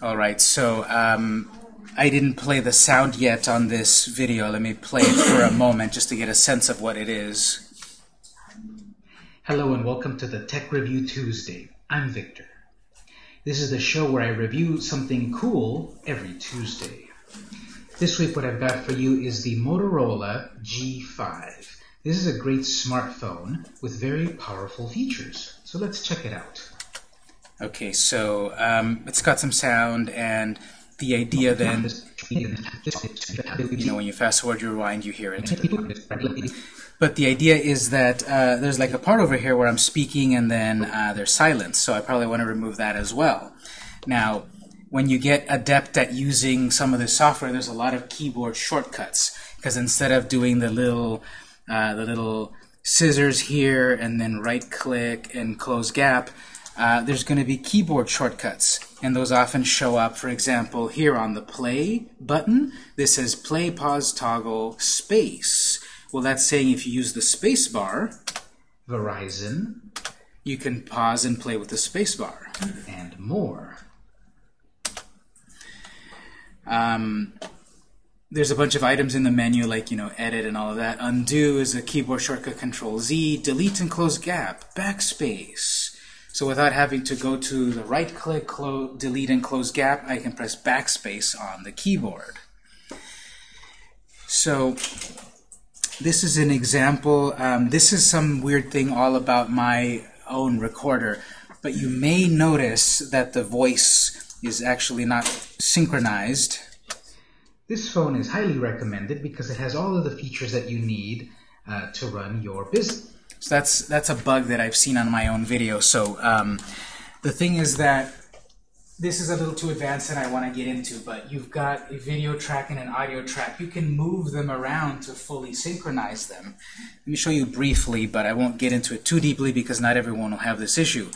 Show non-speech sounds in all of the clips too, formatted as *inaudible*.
All right, so um, I didn't play the sound yet on this video. Let me play it for a moment just to get a sense of what it is. Hello and welcome to the Tech Review Tuesday. I'm Victor. This is the show where I review something cool every Tuesday. This week what I've got for you is the Motorola G5. This is a great smartphone with very powerful features. So let's check it out. Okay, so um, it's got some sound, and the idea then, you know, when you fast forward, you rewind, you hear it. But the idea is that uh, there's like a part over here where I'm speaking, and then uh, there's silence, so I probably want to remove that as well. Now, when you get adept at using some of the software, there's a lot of keyboard shortcuts, because instead of doing the little, uh, the little scissors here, and then right-click and close gap, uh, there's going to be keyboard shortcuts, and those often show up, for example, here on the play button. This says play, pause, toggle, space. Well, that's saying if you use the space bar, Verizon, you can pause and play with the space bar. and more. Um, there's a bunch of items in the menu, like, you know, edit and all of that. Undo is a keyboard shortcut, Control Z. Delete and close gap, backspace. So without having to go to the right click, delete and close gap, I can press backspace on the keyboard. So this is an example. Um, this is some weird thing all about my own recorder. But you may notice that the voice is actually not synchronized. This phone is highly recommended because it has all of the features that you need uh, to run your business. So that's that's a bug that I've seen on my own video. So um, the thing is that this is a little too advanced and I want to get into, but you've got a video track and an audio track. You can move them around to fully synchronize them. Let me show you briefly, but I won't get into it too deeply because not everyone will have this issue.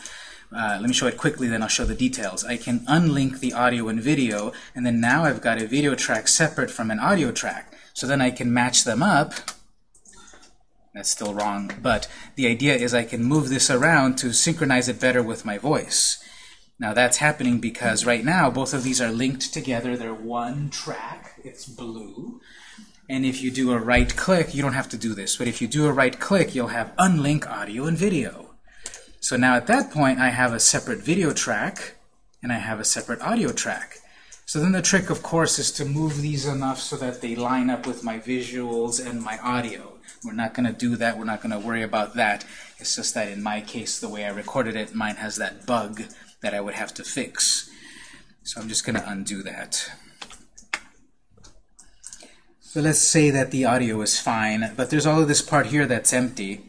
Uh, let me show it quickly, then I'll show the details. I can unlink the audio and video, and then now I've got a video track separate from an audio track. So then I can match them up that's still wrong, but the idea is I can move this around to synchronize it better with my voice. Now that's happening because right now both of these are linked together. They're one track. It's blue. And if you do a right click, you don't have to do this, but if you do a right click, you'll have unlink audio and video. So now at that point, I have a separate video track and I have a separate audio track. So then the trick, of course, is to move these enough so that they line up with my visuals and my audio. We're not going to do that. We're not going to worry about that. It's just that in my case, the way I recorded it, mine has that bug that I would have to fix. So I'm just going to undo that. So let's say that the audio is fine, but there's all of this part here that's empty.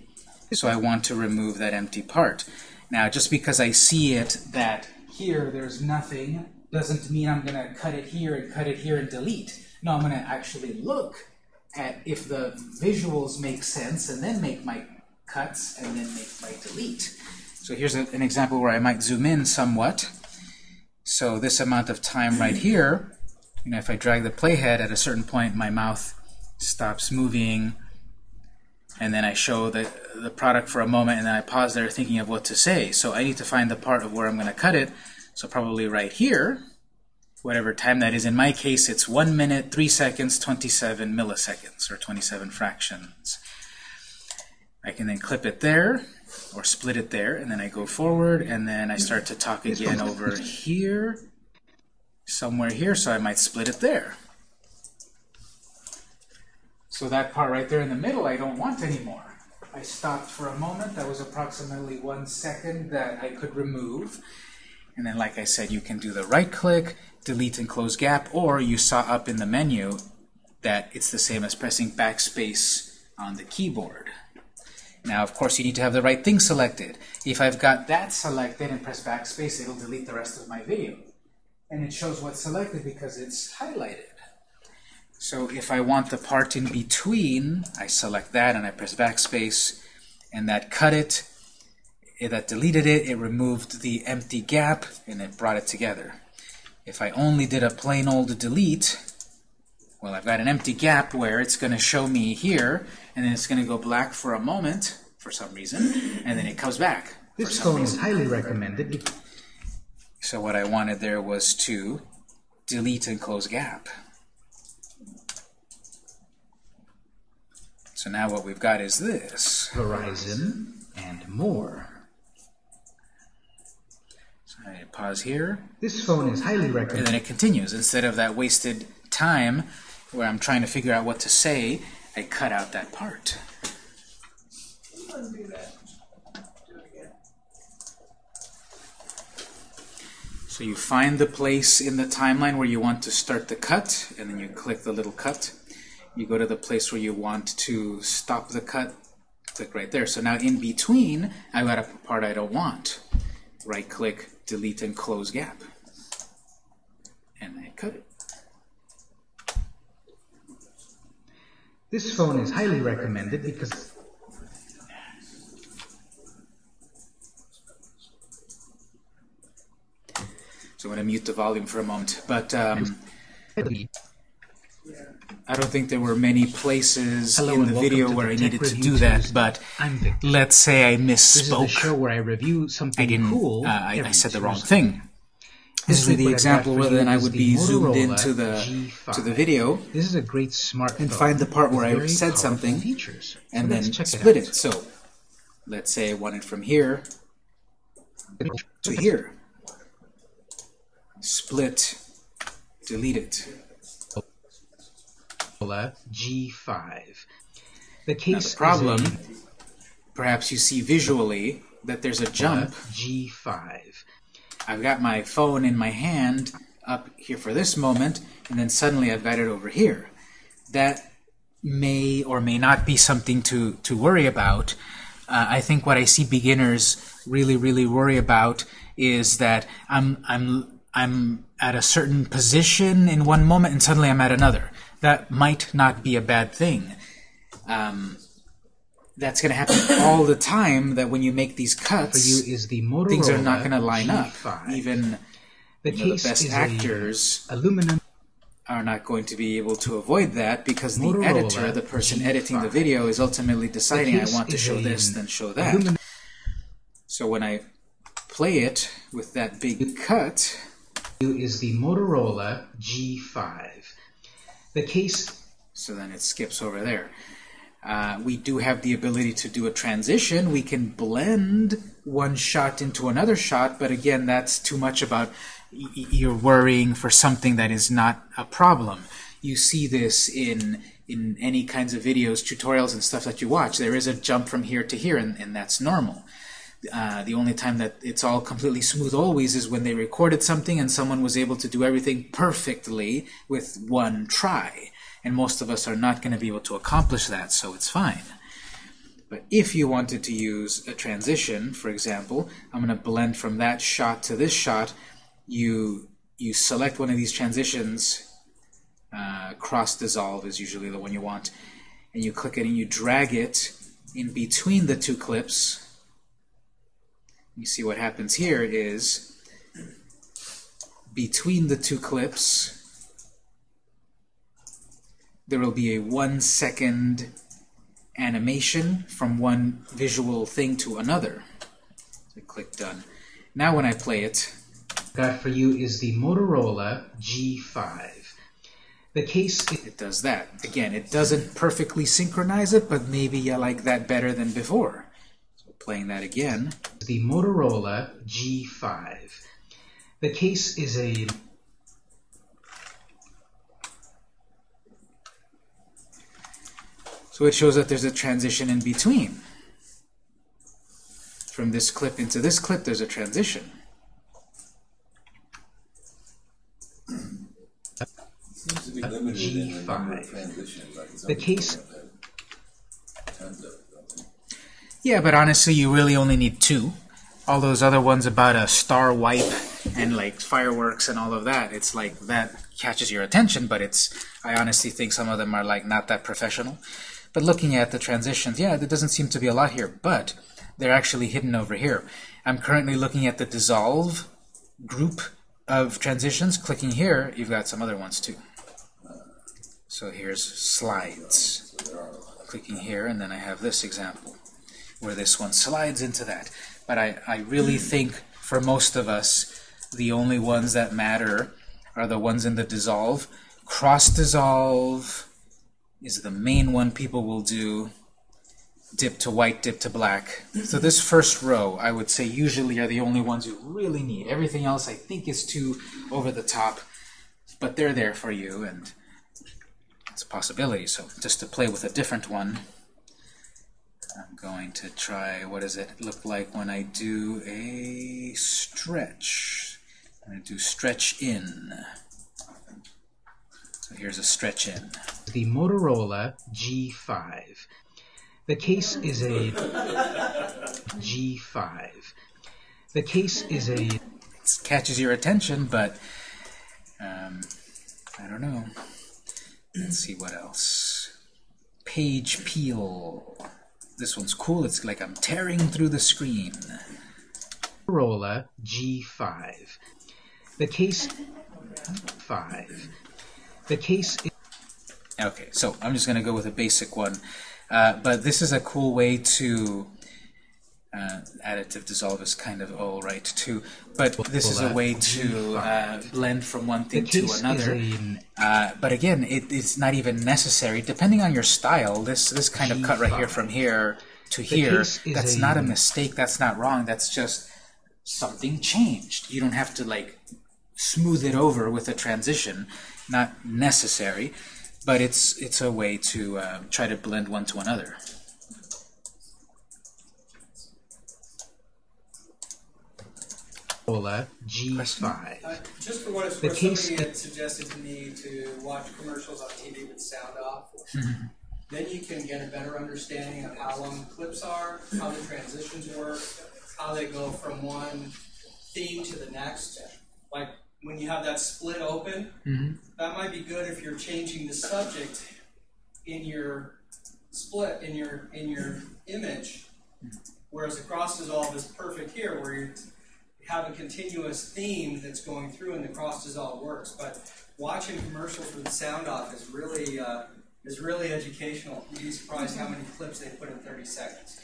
So I want to remove that empty part. Now, just because I see it that here there's nothing doesn't mean I'm going to cut it here and cut it here and delete. No, I'm going to actually look at if the visuals make sense and then make my cuts and then make my delete. So here's a, an example where I might zoom in somewhat. So this amount of time right here, you know, if I drag the playhead at a certain point, my mouth stops moving, and then I show the, the product for a moment, and then I pause there thinking of what to say. So I need to find the part of where I'm going to cut it. So probably right here, whatever time that is. In my case, it's 1 minute, 3 seconds, 27 milliseconds, or 27 fractions. I can then clip it there, or split it there, and then I go forward, and then I start to talk again over here, somewhere here, so I might split it there. So that part right there in the middle I don't want anymore. I stopped for a moment. That was approximately one second that I could remove. And then, like I said, you can do the right click, delete and close gap, or you saw up in the menu that it's the same as pressing backspace on the keyboard. Now, of course, you need to have the right thing selected. If I've got that selected and press backspace, it'll delete the rest of my video. And it shows what's selected because it's highlighted. So if I want the part in between, I select that and I press backspace, and that cut it, it that deleted it, it removed the empty gap, and it brought it together. If I only did a plain old delete, well, I've got an empty gap where it's going to show me here, and then it's going to go black for a moment, for some reason, and then it comes back. This phone is highly recommended. So what I wanted there was to delete and close gap. So now what we've got is this. Verizon, and more. I pause here, This phone is highly recommended. and then it continues. Instead of that wasted time where I'm trying to figure out what to say, I cut out that part. Undo that. Do it again. So you find the place in the timeline where you want to start the cut, and then you click the little cut. You go to the place where you want to stop the cut, click right there. So now in between, I've got a part I don't want. Right click, delete and close gap. And I cut it. This phone is highly recommended because So I'm going to mute the volume for a moment. But um, I don't think there were many places Hello in the video where the I needed to do that. But let's say I misspoke. This is the show where I review something I didn't. cool. uh, I, I said the wrong thing. This is the what I've got example where than I would be zoomed into the G5. to the video This is a great smartphone. and find the part where I said something features. and So then split it. it. So let's say I want it from here to here. Split, delete it. Motorola G5. The Now case the problem, is perhaps you see visually that there's a a jump. G5. I've got my phone in my hand up here for this moment, and then suddenly I've got it over here. That may or may not be something to, to worry about. Uh, I think what I see beginners really, really worry about is that I'm, I'm, I'm at a certain position in one moment and suddenly I'm at another. That might not be a bad thing. Um, that's going to happen all the time that when you make these For cuts, you is the Motorola things are not going to line up. G5. Even the you know, the best actors aluminum are not going to be able to avoid that because the editor, the person editing the video, is ultimately deciding I want to show this, then show that. aluminum So when I play it with that big cut, is the Motorola G5. The case so then it skips over there. Uh, we do have the ability to do a transition. We can blend one shot into another shot, but again, that's too much about you're worrying for something that is not a problem. You see this in in any kinds of videos, tutorials, and stuff that you watch. There is a jump from here to here, and, and that's normal. Uh, the only time that it's all completely smooth always is when they recorded something and someone was able to do everything perfectly with one try. And most of us are not going to be able to accomplish that, so it's fine. But if you wanted to use a transition, for example, I'm going to blend from that shot to this shot, you, you select one of these transitions, uh, cross dissolve is usually the one you want, and you click it and you drag it in between the two clips, you see what happens here is between the two clips there will be a one second animation from one visual thing to another. So click done. Now when I play it, got for you is the Motorola G5. The case is it does that. Again, it doesn't perfectly synchronize it, but maybe you like that better than before. So playing that again, the Motorola G5. The case is a So it shows that there's a transition in between. From this clip into this clip, there's a transition. Seems to be limited in the G5. transitions. Like some The case- have had Tons of, don't they? Yeah, but honestly, you really only need two. All those other ones about a star wipe and like fireworks and all of that, it's like that catches your attention, but it's, I honestly think some of them are like not that professional. But looking at the transitions, yeah, there doesn't seem to be a lot here, but they're actually hidden over here. I'm currently looking at the dissolve group of transitions. Clicking here, you've got some other ones too. So here's slides. Clicking here, and then I have this example where this one slides into that. But I, I really hmm. think for most of us, the only ones that matter are the ones in the dissolve. Cross dissolve is the main one people will do. Dip to white, dip to black. So this first row, I would say, usually are the only ones you really need. Everything else, I think, is too over the top, but they're there for you, and it's a possibility. So just to play with a different one, I'm going to try, what does it look like when I do a stretch? I'm going to do stretch in. So here's a stretch in. The Motorola G5. The case is a G5. The case is a It catches your attention, but um, I don't know. Let's see what else. Page peel. This one's cool. It's like I'm tearing through the screen. Motorola G5. The case 5. The case Okay, so I'm just going to go with a basic one. Uh, but this is a cool way to... Uh, additive dissolve is kind of all right too. But this is a way to uh, blend from one thing to another. Uh, but again, it, it's not even necessary. Depending on your style, this this kind of cut right here from here to here, that's not a mistake. That's not wrong. That's just something changed. You don't have to like smooth it over with a transition. Not necessary, but it's it's a way to uh, try to blend one to another. Motorola G5. Uh, Just for what it's The worth, somebody had suggested to me to watch commercials on TV with sound off. *laughs* Then you can get a better understanding of how long the clips are, how the transitions work, how they go from one theme to the next. Like when you have that split open, that might be good if you're changing the subject in your split in your in your image. Whereas the cross dissolve is perfect here, where you have a continuous theme that's going through, and the cross dissolve works. But watching commercials with the sound off is really uh, is really educational. You'd be surprised how many clips they put in 30 seconds.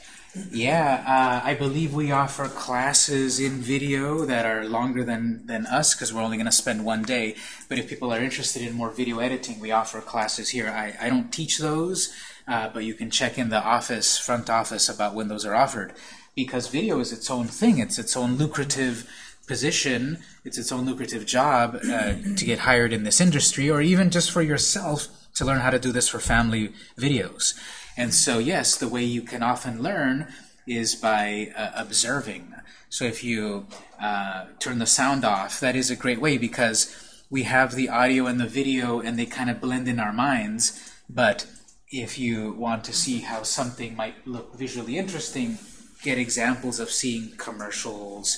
Yeah, uh, I believe we offer classes in video that are longer than, than us because we're only going to spend one day. But if people are interested in more video editing, we offer classes here. I, I don't teach those, uh, but you can check in the office, front office, about when those are offered. Because video is its own thing. It's its own lucrative position. It's its own lucrative job uh, to get hired in this industry, or even just for yourself to learn how to do this for family videos. And so, yes, the way you can often learn is by uh, observing. So if you uh, turn the sound off, that is a great way because we have the audio and the video and they kind of blend in our minds. But if you want to see how something might look visually interesting, get examples of seeing commercials,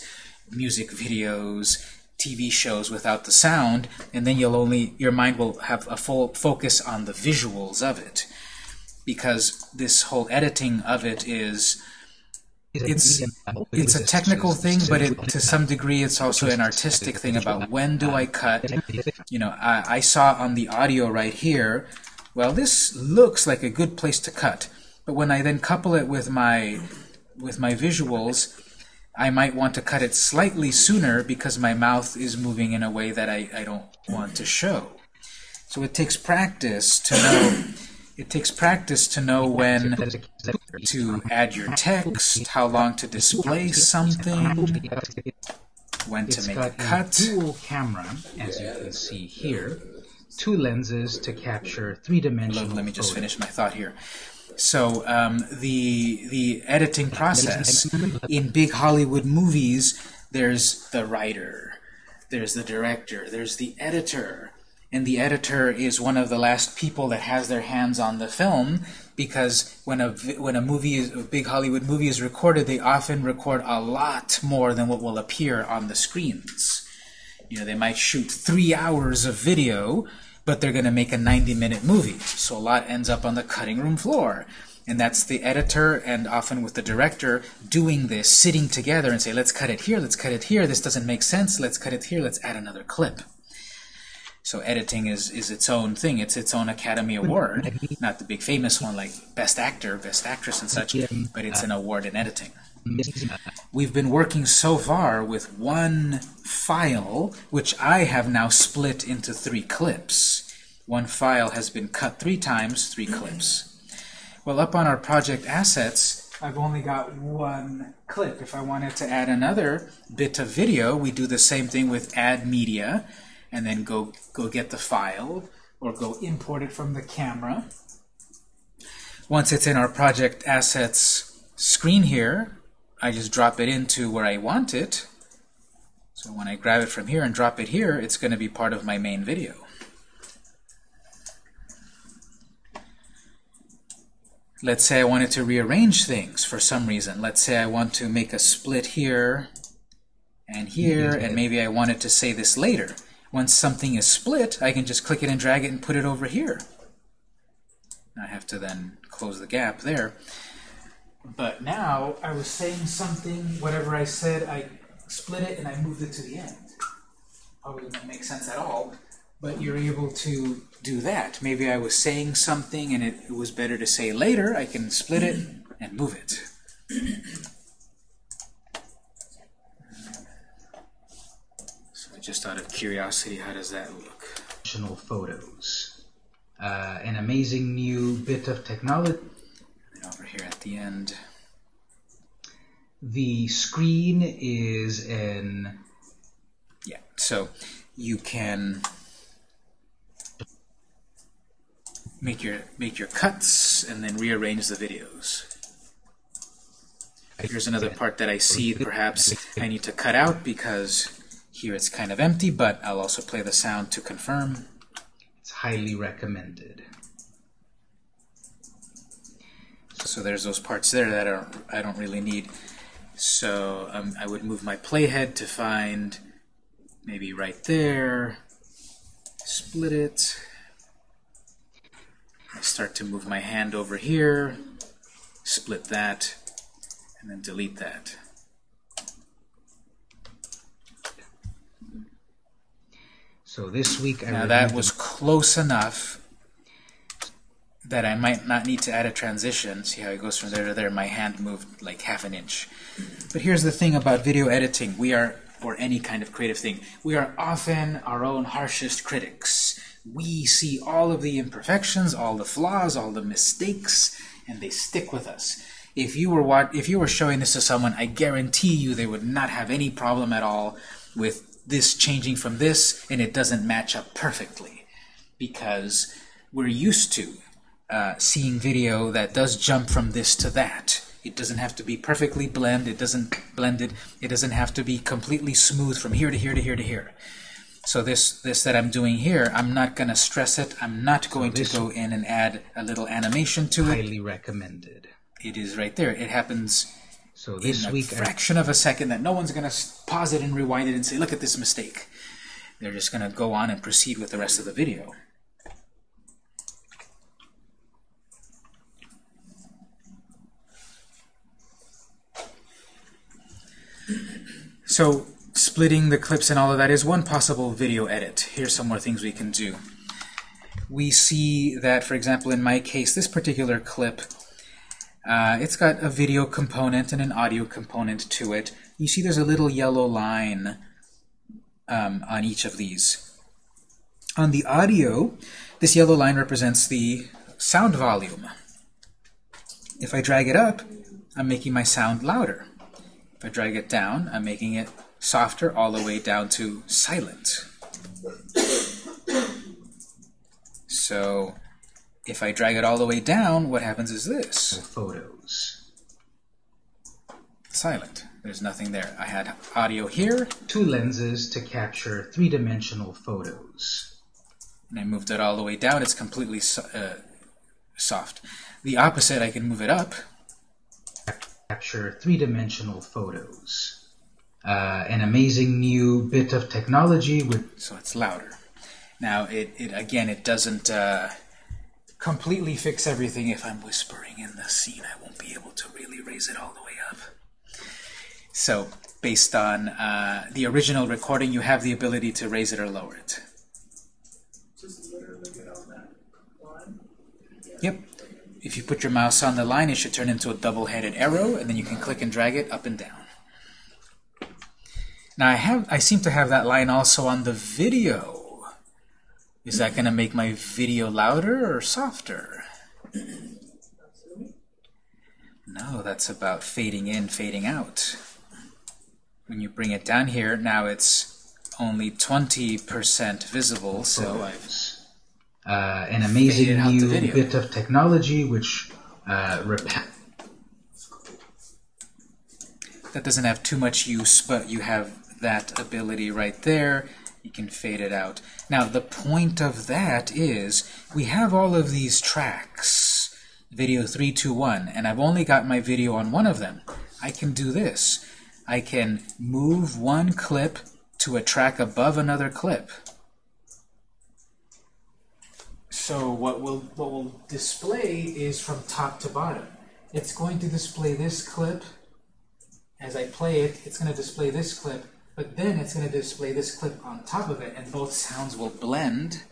music videos, TV shows without the sound, and then you'll only your mind will have a full focus on the visuals of it. Because this whole editing of it is it's it's a technical thing, but it, to some degree it's also an artistic thing about when do I cut. You know, I, I saw on the audio right here, well, this looks like a good place to cut, but when I then couple it with my with my visuals, I might want to cut it slightly sooner because my mouth is moving in a way that I, I don't want to show. So it takes practice to know it takes practice to know when to add your text, how long to display something, when It's to make a cut. dual camera, as you can see here. Two lenses to capture three-dimensional let me just finish my thought here. So um, the the editing process in big Hollywood movies, there's the writer, there's the director, there's the editor, and the editor is one of the last people that has their hands on the film because when a when a movie is, a big Hollywood movie is recorded, they often record a lot more than what will appear on the screens. You know, they might shoot three hours of video, but they're going to make a 90-minute movie. So a lot ends up on the cutting room floor. And that's the editor and often with the director doing this, sitting together and say, let's cut it here, let's cut it here, this doesn't make sense, let's cut it here, let's add another clip. So editing is, is its own thing. It's its own Academy Award, not the big famous one like Best Actor, Best Actress, and such, but it's an award in editing. We've been working so far with one file, which I have now split into three clips. One file has been cut three times, three clips. Well, up on our project assets, I've only got one clip. If I wanted to add another bit of video, we do the same thing with add media, and then go, go get the file, or go import it from the camera. Once it's in our project assets screen here, I just drop it into where I want it. So when I grab it from here and drop it here, it's going to be part of my main video. Let's say I wanted to rearrange things for some reason. Let's say I want to make a split here and here, mm-hmm. and maybe I wanted to say this later. Once something is split, I can just click it and drag it and put it over here. I have to then close the gap there. But now I was saying something, whatever I said, I split it and I moved it to the end. Probably doesn't make sense at all, but you're able to do that. Maybe I was saying something and it, it was better to say later. I can split it and move it. So just out of curiosity, how does that look? Photos. Uh, an amazing new bit of technology. Here at the end, The screen is an yeah. So you can make your make your cuts and then rearrange the videos. Here's another part that I see perhaps I need to cut out because here it's kind of empty, but I'll also play the sound to confirm. it's highly recommended. So there's those parts there that are, I don't really need. So um, I would move my playhead to find maybe right there, split it. I start to move my hand over here, split that, and then delete that. So this week I Now that was close enough that I might not need to add a transition. See how it goes from there to there? My hand moved like half an inch. But here's the thing about video editing. We are, or any kind of creative thing, we are often our own harshest critics. We see all of the imperfections, all the flaws, all the mistakes, and they stick with us. If you were what, if you were showing this to someone, I guarantee you they would not have any problem at all with this changing from this, and it doesn't match up perfectly because we're used to uh, seeing video that does jump from this to that. It doesn't have to be perfectly blend. It doesn't blended. It It doesn't have to be completely smooth from here to here to here to here. So this this that I'm doing here, I'm not going to stress it. I'm not going to go in and add a little animation to it. highly recommended. It is right there. It happens So this in a week I fraction of a second that no one's going to pause it and rewind it and say, look at this mistake. They're just going to go on and proceed with the rest of the video. So splitting the clips and all of that is one possible video edit. Here's some more things we can do. We see that, for example, in my case, this particular clip uh, it's got a video component and an audio component to it. You see there's a little yellow line um, on each of these. On the audio, this yellow line represents the sound volume. If I drag it up, I'm making my sound louder. If I drag it down, I'm making it softer all the way down to silent. So if I drag it all the way down, what happens is this. photos. silent. There's nothing there. I had audio here, Two lenses to capture three-dimensional photos. and I moved it all the way down. It's completely so- uh, soft. The opposite, I can move it up capture three-dimensional photos. Uh, an amazing new bit of technology with... So it's louder. Now, it, it again, it doesn't uh, completely fix everything. If I'm whispering in the scene, I won't be able to really raise it all the way up. So based on uh, the original recording, you have the ability to raise it or lower it. Yep. If you put your mouse on the line, it should turn into a double-headed arrow, and then you can click and drag it up and down. Now I have, I seem to have that line also on the video. Is that going to make my video louder or softer? No, that's about fading in, fading out. When you bring it down here, now it's only 20% visible, so I've Uh, an amazing Faded out the new bit of technology which uh, rep- that doesn't have too much use, but you have that ability right there. You can fade it out. Now, the point of that is we have all of these tracks, video 321, and I've only got my video on one of them. I can do this. I can move one clip to a track above another clip. So what will what will display is from top to bottom. It's going to display this clip as I play it, it's going to display this clip, but then it's going to display this clip on top of it, and both sounds will blend.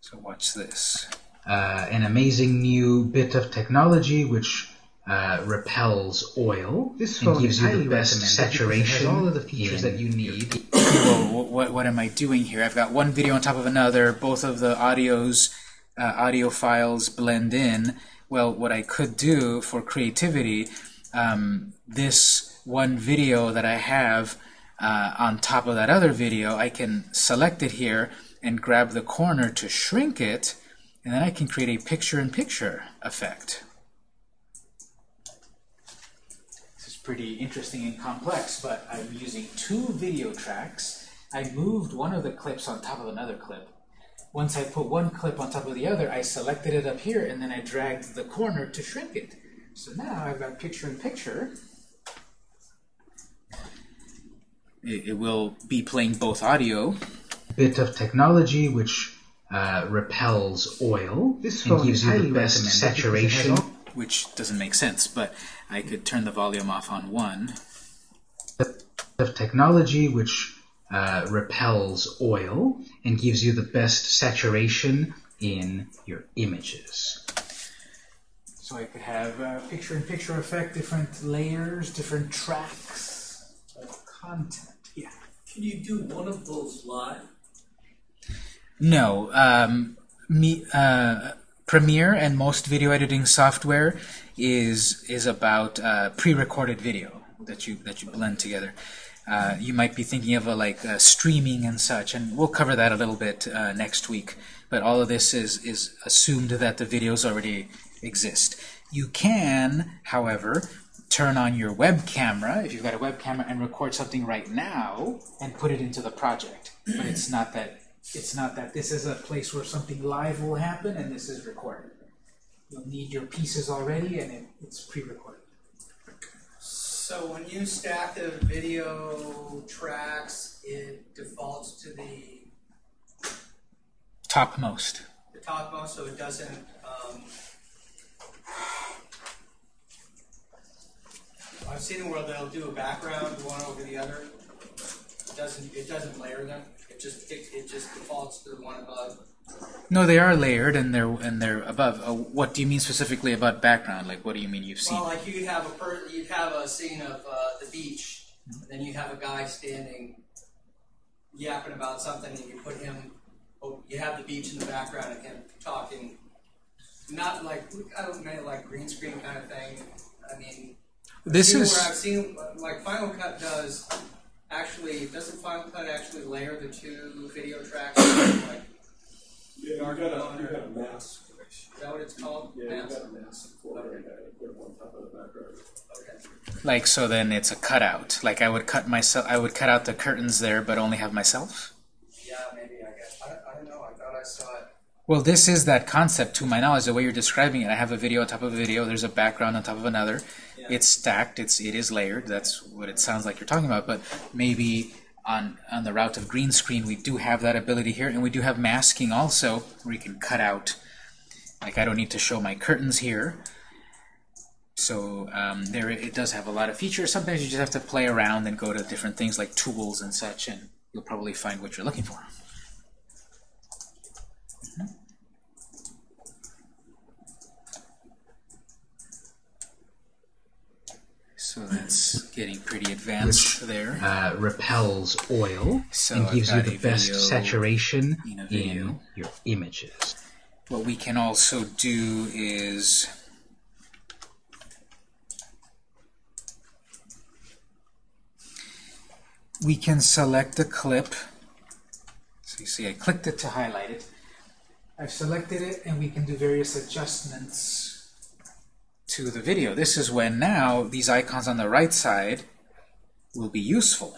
So watch this. uh, an amazing new bit of technology which uh, repels oil This and gives is you the best recommended because it has saturation. all of the features that you need. Well, what, what am I doing here? I've got one video on top of another. Both of the audios, uh, audio files blend in. Well, what I could do for creativity, um, this one video that I have uh, on top of that other video, I can select it here and grab the corner to shrink it, and then I can create a picture-in-picture effect. This is pretty interesting and complex, but I'm using two video tracks. I moved one of the clips on top of another clip. Once I put one clip on top of the other, I selected it up here, and then I dragged the corner to shrink it. So now I've got picture-in-picture. It, it will be playing both audio. bit of technology which uh, repels oil This and phone gives you the best recommended because it has saturation. which doesn't make sense, but I could turn the volume off on one. of technology which uh, repels oil and gives you the best saturation in your images. So I could have uh, picture-in-picture effect, different layers, different tracks of content. Yeah. Can you do one of those live? No, um, me, uh, Premiere and most video editing software is is about uh, pre-recorded video that you that you blend together. Uh, you might be thinking of a, like uh, streaming and such, and we'll cover that a little bit uh, next week. But all of this is is assumed that the videos already exist. You can, however, turn on your web camera if you've got a web camera and record something right now and put it into the project. But it's not that it's not that this is a place where something live will happen and this is recorded. You'll need your pieces already and it, it's pre-recorded. So when you stack the video tracks, it defaults to the, Topmost. the topmost, so it doesn't, um, I've seen where they'll do a background, one over the other. It doesn't, it doesn't layer them, it just, it, it just defaults to the one above. No, they are layered and they're and they're above. Uh, what do you mean specifically about background? Like, what do you mean you've seen? Well, like you'd have a per, you'd have a scene of uh, the beach, and then you have a guy standing, yapping about something, and you put him. Oh, you have the beach in the background and him talking. Not like I don't mean like green screen kind of thing. I mean, this is where I've seen like Final Cut does. Actually, doesn't Final Cut actually layer the two video tracks? like, Yeah, you got a, you got a mask. is that what it's called? Yeah, you Mask? got a mask for it, and I put it on top of the background. Okay. like so. Then it's a cutout. Like I would cut myself. I would cut out the curtains there, but only have myself. Yeah, maybe I guess. I, I don't know. I thought I saw it. Well, this is that concept to my knowledge. The way you're describing it, I have a video on top of a video. There's a background on top of another. Yeah. It's stacked. It's it is layered. That's what it sounds like you're talking about. But maybe on on the route of green screen, we do have that ability here, and we do have masking also, where you can cut out. Like I don't need to show my curtains here. So um, there, it does have a lot of features. Sometimes you just have to play around and go to different things like tools and such, and you'll probably find what you're looking for. It's getting pretty advanced there. uh, repels oil So and I've gives you the best video saturation in in your images. What we can also do is we can select a clip. So you see I clicked it to highlight it. I've selected it and we can do various adjustments to the video. This is when now these icons on the right side will be useful.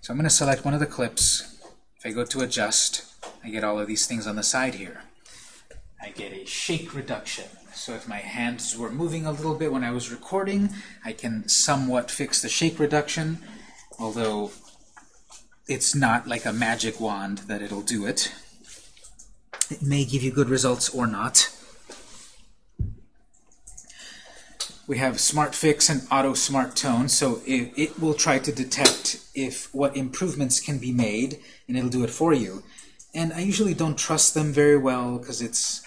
So I'm going to select one of the clips. If I go to adjust, I get all of these things on the side here. I get a shake reduction. So if my hands were moving a little bit when I was recording, I can somewhat fix the shake reduction, although it's not like a magic wand that it'll do it. It may give you good results or not. We have Smart Fix and Auto Smart Tone, so it, it will try to detect if what improvements can be made, and it'll do it for you. And I usually don't trust them very well because it's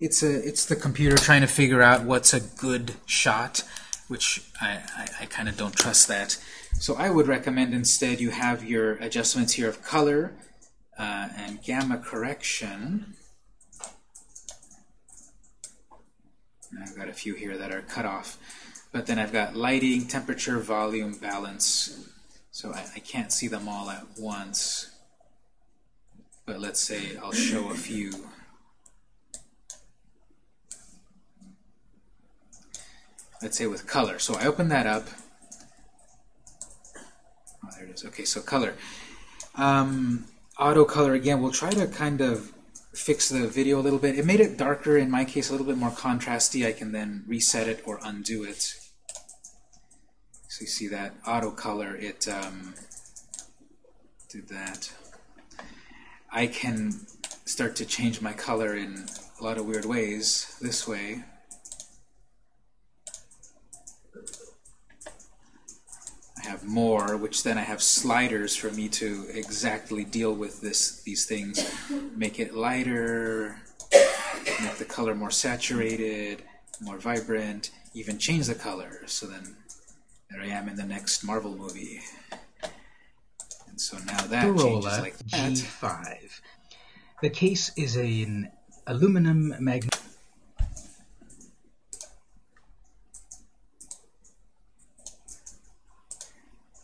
it's a it's the computer trying to figure out what's a good shot, which I, I, I kind of don't trust that. So I would recommend instead you have your adjustments here of color uh, and gamma correction. I've got a few here that are cut off. But then I've got lighting, temperature, volume, balance. So I, I can't see them all at once. But let's say I'll show a few. Let's say with color. So I open that up. Oh, there it is. Okay, so color. Um, auto color again. We'll try to kind of fix the video a little bit. It made it darker in my case, a little bit more contrasty. I can then reset it or undo it. So you see that auto color, it um, did that. I can start to change my color in a lot of weird ways this way. I have more, which then I have sliders for me to exactly deal with this these things. Make it lighter, make the color more saturated, more vibrant, even change the color. So then there I am in the next Marvel movie. And so now that changes like that. G5. The case is an aluminum magnet.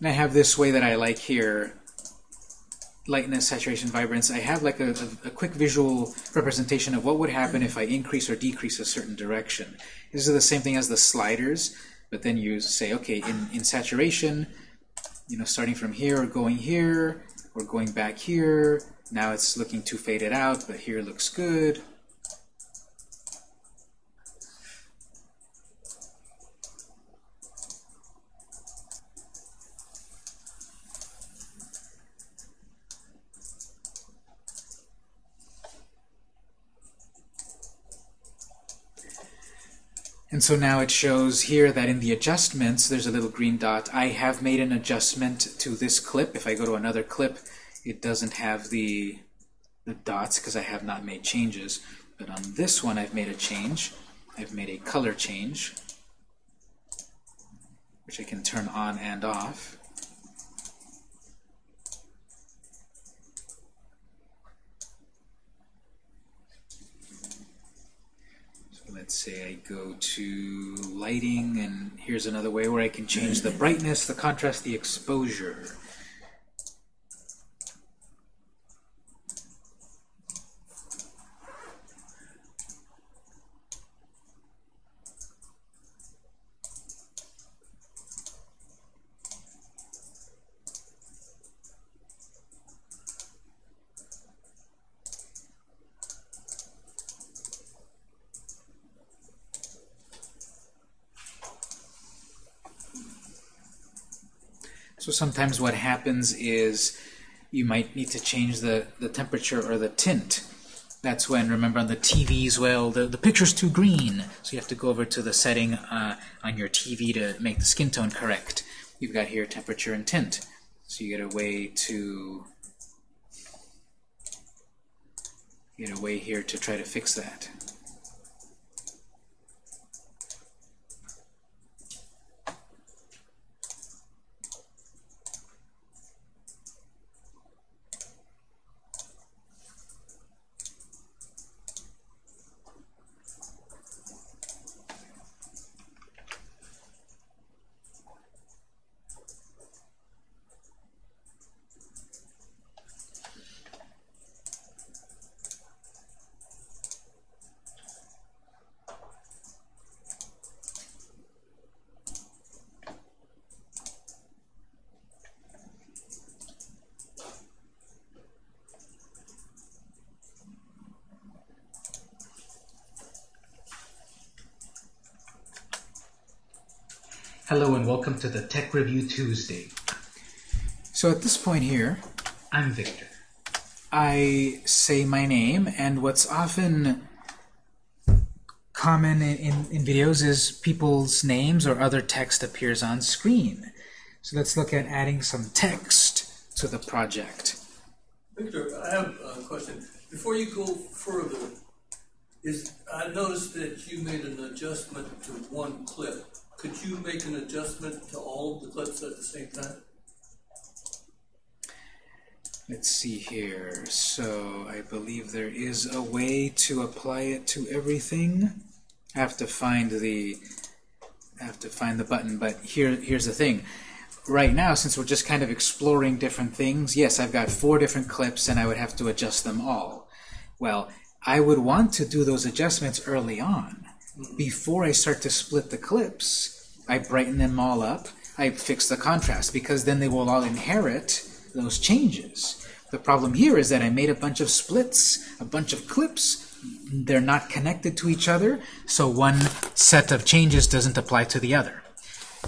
And I have this way that I like here, lightness, saturation, vibrance. I have like a, a, a quick visual representation of what would happen if I increase or decrease a certain direction. This is the same thing as the sliders, but then you say, okay, in, in saturation, you know, starting from here or going here, or going back here, now it's looking too faded out, but here looks good. And so now it shows here that in the adjustments, there's a little green dot. I have made an adjustment to this clip. If I go to another clip, it doesn't have the, the dots because I have not made changes. But on this one, I've made a change. I've made a color change, which I can turn on and off. Say I go to lighting, and here's another way where I can change the brightness, the contrast, the exposure. Sometimes what happens is you might need to change the, the temperature or the tint. That's when, remember on the TVs, well, the, the picture's too green. So you have to go over to the setting uh, on your TV to make the skin tone correct. You've got here temperature and tint. So you get a way to get a way here to try to fix that. Hello and welcome to the Tech Review Tuesday. So at this point here, I'm Victor. I say my name, and what's often common in, in, in videos is people's names or other text appears on screen. So let's look at adding some text to the project. Victor, I have a question. Before you go further, is, I noticed that you made an adjustment to one clip. Could you make an adjustment to all of the clips at the same time? Let's see here. So I believe there is a way to apply it to everything. I have to find the I have to find the button, but here here's the thing. Right now, since we're just kind of exploring different things, yes, I've got four different clips and I would have to adjust them all. Well, I would want to do those adjustments early on. Before I start to split the clips, I brighten them all up, I fix the contrast, because then they will all inherit those changes. The problem here is that I made a bunch of splits, a bunch of clips, they're not connected to each other, so one set of changes doesn't apply to the other.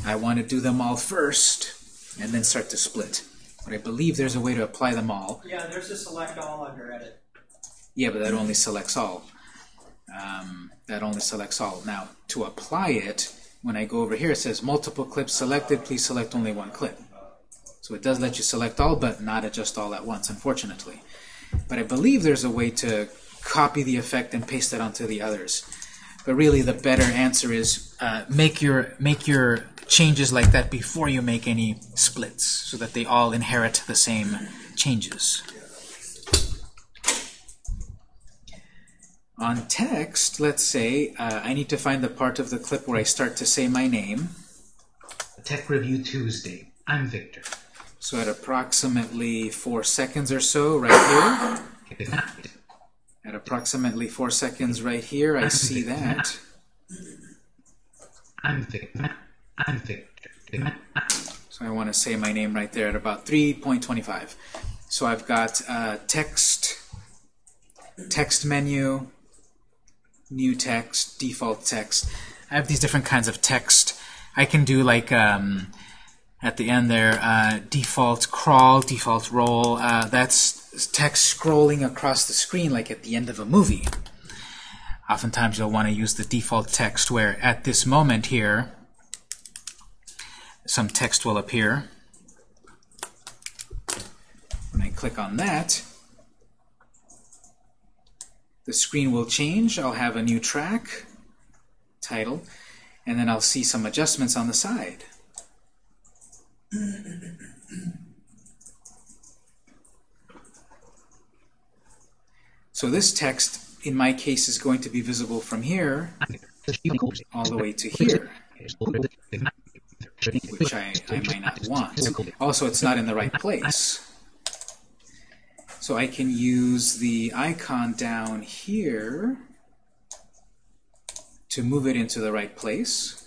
I want to do them all first, and then start to split. But I believe there's a way to apply them all. Yeah, there's a select all under edit. Yeah, but that only selects all. Um, that only selects all. Now, to apply it, when I go over here, it says multiple clips selected, please select only one clip. So it does let you select all, but not adjust all at once, unfortunately. But I believe there's a way to copy the effect and paste it onto the others. But really, the better answer is uh, make your make your changes like that before you make any splits, so that they all inherit the same changes. On text, let's say uh, I need to find the part of the clip where I start to say my name. Tech Review Tuesday. I'm Victor. So at approximately four seconds or so, right here, at approximately four seconds right here, I see that. I'm Victor. I'm Victor. So I want to say my name right there at about 3.25. So I've got uh, text, text menu, new text, default text. I have these different kinds of text. I can do like um, at the end there, uh, default crawl, default roll. Uh, that's text scrolling across the screen like at the end of a movie. Oftentimes you'll want to use the default text where at this moment here, some text will appear. When I click on that, the screen will change. I'll have a new track, title, and then I'll see some adjustments on the side. So this text, in my case, is going to be visible from here all the way to here, which I, I might not want. Also, it's not in the right place. So I can use the icon down here to move it into the right place.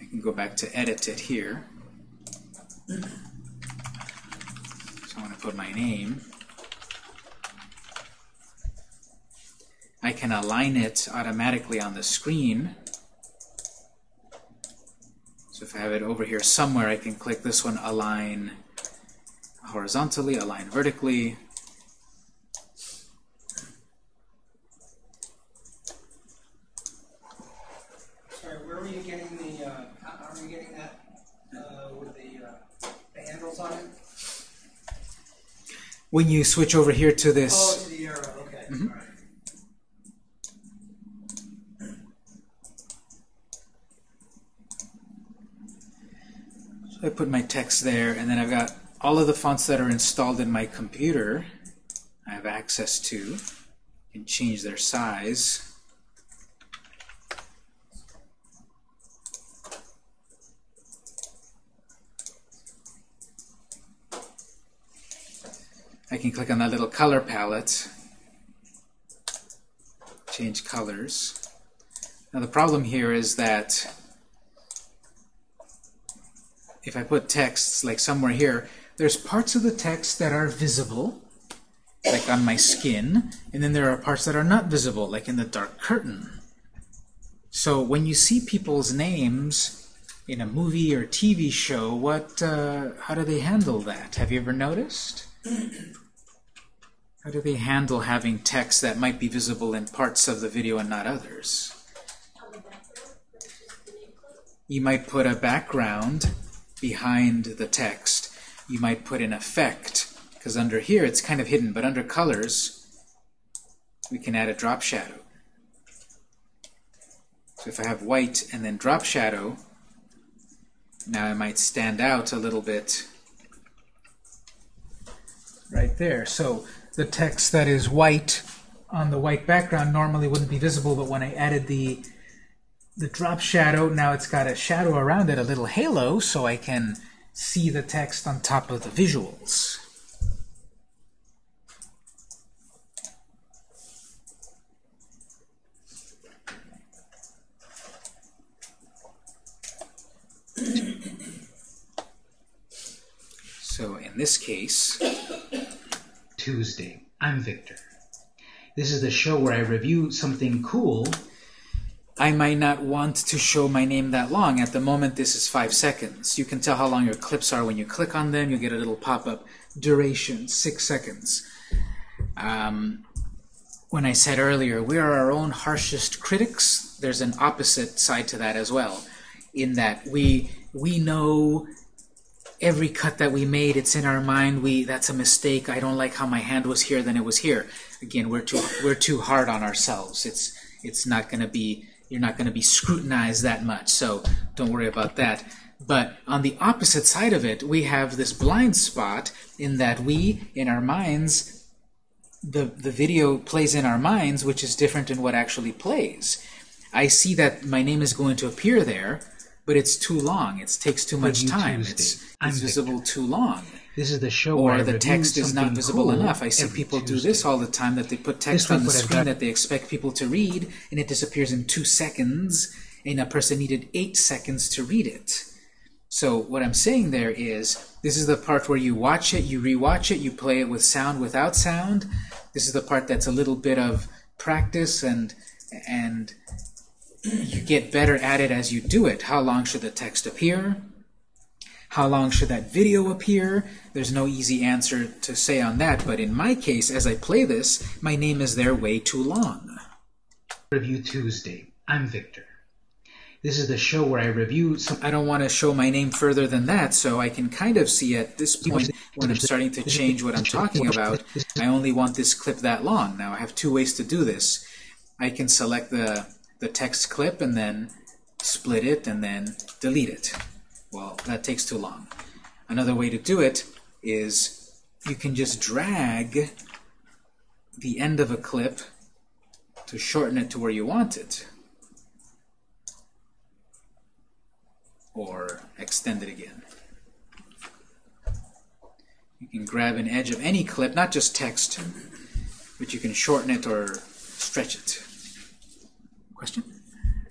I can go back to edit it here. So I want to put my name. I can align it automatically on the screen. So if I have it over here somewhere, I can click this one, align horizontally, align vertically. Sorry, where were you getting the, uh, how, are you getting that, uh, with the, uh, the handles on it? When you switch over here to Oh, this, to the arrow, okay, Mhm. alright. I put my text there, and then I've got all of the fonts that are installed in my computer. I have access to and change their size. I can click on that little color palette, change colors. Now the problem here is that if I put texts like somewhere here, there's parts of the text that are visible like on my skin, and then there are parts that are not visible, like in the dark curtain. So when you see people's names in a movie or TV show, what, uh, how do they handle that? Have you ever noticed? How do they handle having text that might be visible in parts of the video and not others? You might put a background behind the text. You might put an effect, because under here it's kind of hidden, but under colors, we can add a drop shadow. So if I have white and then drop shadow, now I might stand out a little bit right there. So the text that is white on the white background normally wouldn't be visible, but when I added the the drop shadow, now it's got a shadow around it, a little halo, so I can see the text on top of the visuals. *clears throat* So in this case, Tuesday. I'm Victor. This is the show where I review something cool. I might not want to show my name that long. At the moment, this is five seconds. You can tell how long your clips are when you click on them. You get a little pop-up. Duration, six seconds. Um, when I said earlier, we are our own harshest critics, there's an opposite side to that as well, in that we we know every cut that we made, it's in our mind. We that's a mistake. I don't like how my hand was here, then it was here. Again, we're too we're too hard on ourselves. It's it's not going to be you're not going to be scrutinized that much. So don't worry about that. But on the opposite side of it, we have this blind spot in that we, in our minds, the the video plays in our minds, which is different than what actually plays. I see that my name is going to appear there, but it's too long. It takes too much time. Tuesday. It's, it's visible too long. This is the show where Or the text is not visible cool enough. I see people do this all the time, that they put text This on the screen that they expect people to read, and it disappears in two seconds, and a person needed eight seconds to read it. So what I'm saying there is, this is the part where you watch it, you rewatch it, you play it with sound, without sound. This is the part that's a little bit of practice and and *clears throat* you get better at it as you do it. How long should the text appear? How long should that video appear? There's no easy answer to say on that, but in my case, as I play this, my name is there way too long. Review Tuesday. I'm Victor. This is the show where I review some. I don't want to show my name further than that, so I can kind of see at this point when I'm starting to change what I'm talking about, I only want this clip that long. Now I have two ways to do this. I can select the, the text clip and then split it and then delete it. Well, that takes too long. Another way to do it is you can just drag the end of a clip to shorten it to where you want it. or extend it again. You can grab an edge of any clip, not just text, but you can shorten it or stretch it. Question?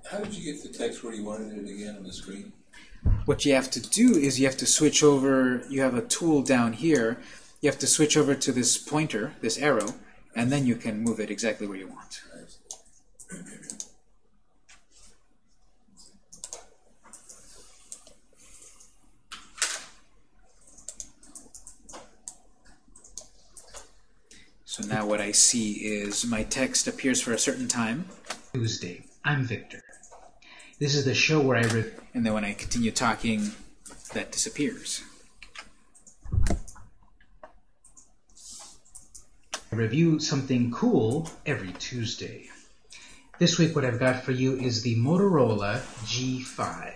How did you get the text where you wanted it again on the screen? What you have to do is you have to switch over, you have a tool down here, you have to switch over to this pointer, this arrow, and then you can move it exactly where you want. So now what I see is my text appears for a certain time, Tuesday. I'm Victor. This is the show where I re- and then when I continue talking, that disappears. I review something cool every Tuesday. This week, what I've got for you is the Motorola G5.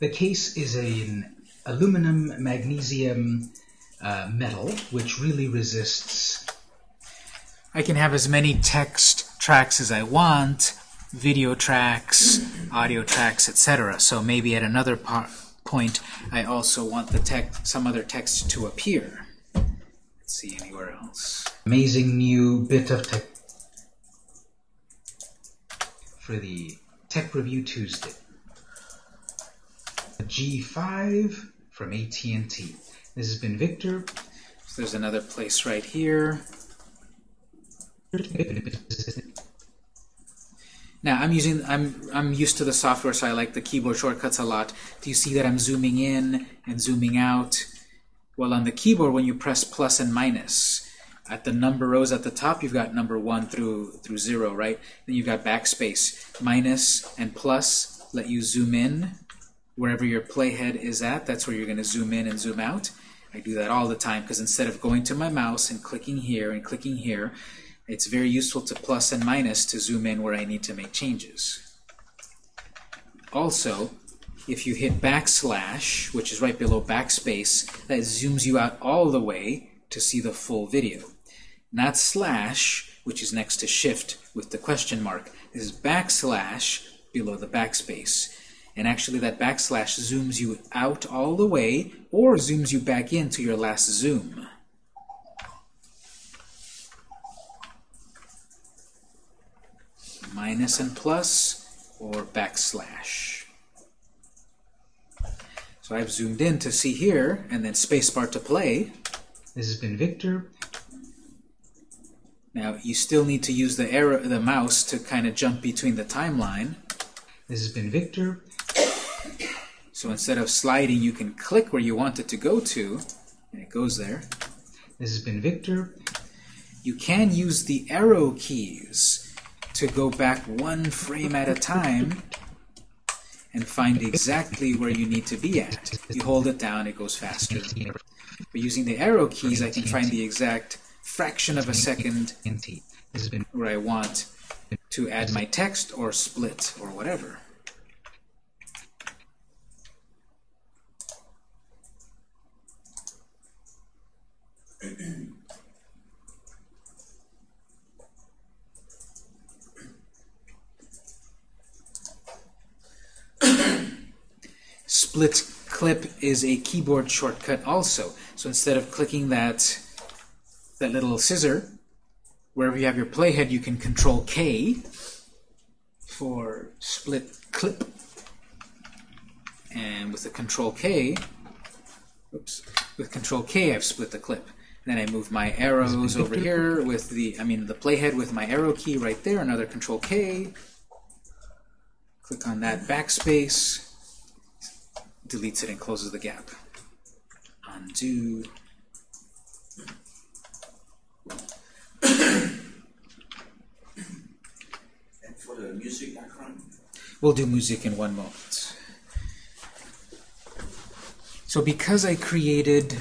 The case is an aluminum magnesium uh, metal, which really resists. I can have as many text tracks as I want, video tracks, audio tracks, etc. So maybe at another point, I also want the text, some other text to appear. Let's see anywhere else. Amazing new bit of tech for the Tech Review Tuesday. The G5 from AT&T. This has been Victor. So there's another place right here. Now I'm using I'm I'm used to the software, so I like the keyboard shortcuts a lot. Do you see that I'm zooming in and zooming out? Well, on the keyboard, when you press plus and minus, at the number rows at the top, you've got number one through through zero, right? Then you've got backspace. Minus and plus let you zoom in wherever your playhead is at. That's where you're going to zoom in and zoom out. I do that all the time because instead of going to my mouse and clicking here and clicking here, it's very useful to plus and minus to zoom in where I need to make changes. Also, if you hit backslash, which is right below backspace, that zooms you out all the way to see the full video. Not slash, which is next to shift with the question mark. This is backslash below the backspace. And actually that backslash zooms you out all the way or zooms you back into your last zoom. Minus and plus or backslash. So I've zoomed in to see here and then spacebar to play. This has been Victor. Now you still need to use the arrow, the mouse to kind of jump between the timeline. This has been Victor. So instead of sliding, you can click where you want it to go to, and it goes there. This has been Victor. You can use the arrow keys to go back one frame at a time and find exactly where you need to be at. You hold it down, it goes faster. But using the arrow keys, I can find the exact fraction of a second where I want to add my text or split or whatever. *clears throat* Split clip is a keyboard shortcut also. So instead of clicking that that little scissor, wherever you have your playhead, you can control K for split clip. And with the control K, oops, with control K I've split the clip. Then I move my arrows over here with the, I mean the playhead with my arrow key right there, another control K. Click on that backspace, deletes it and closes the gap. Undo. And for the music background, We'll do music in one moment. So because I created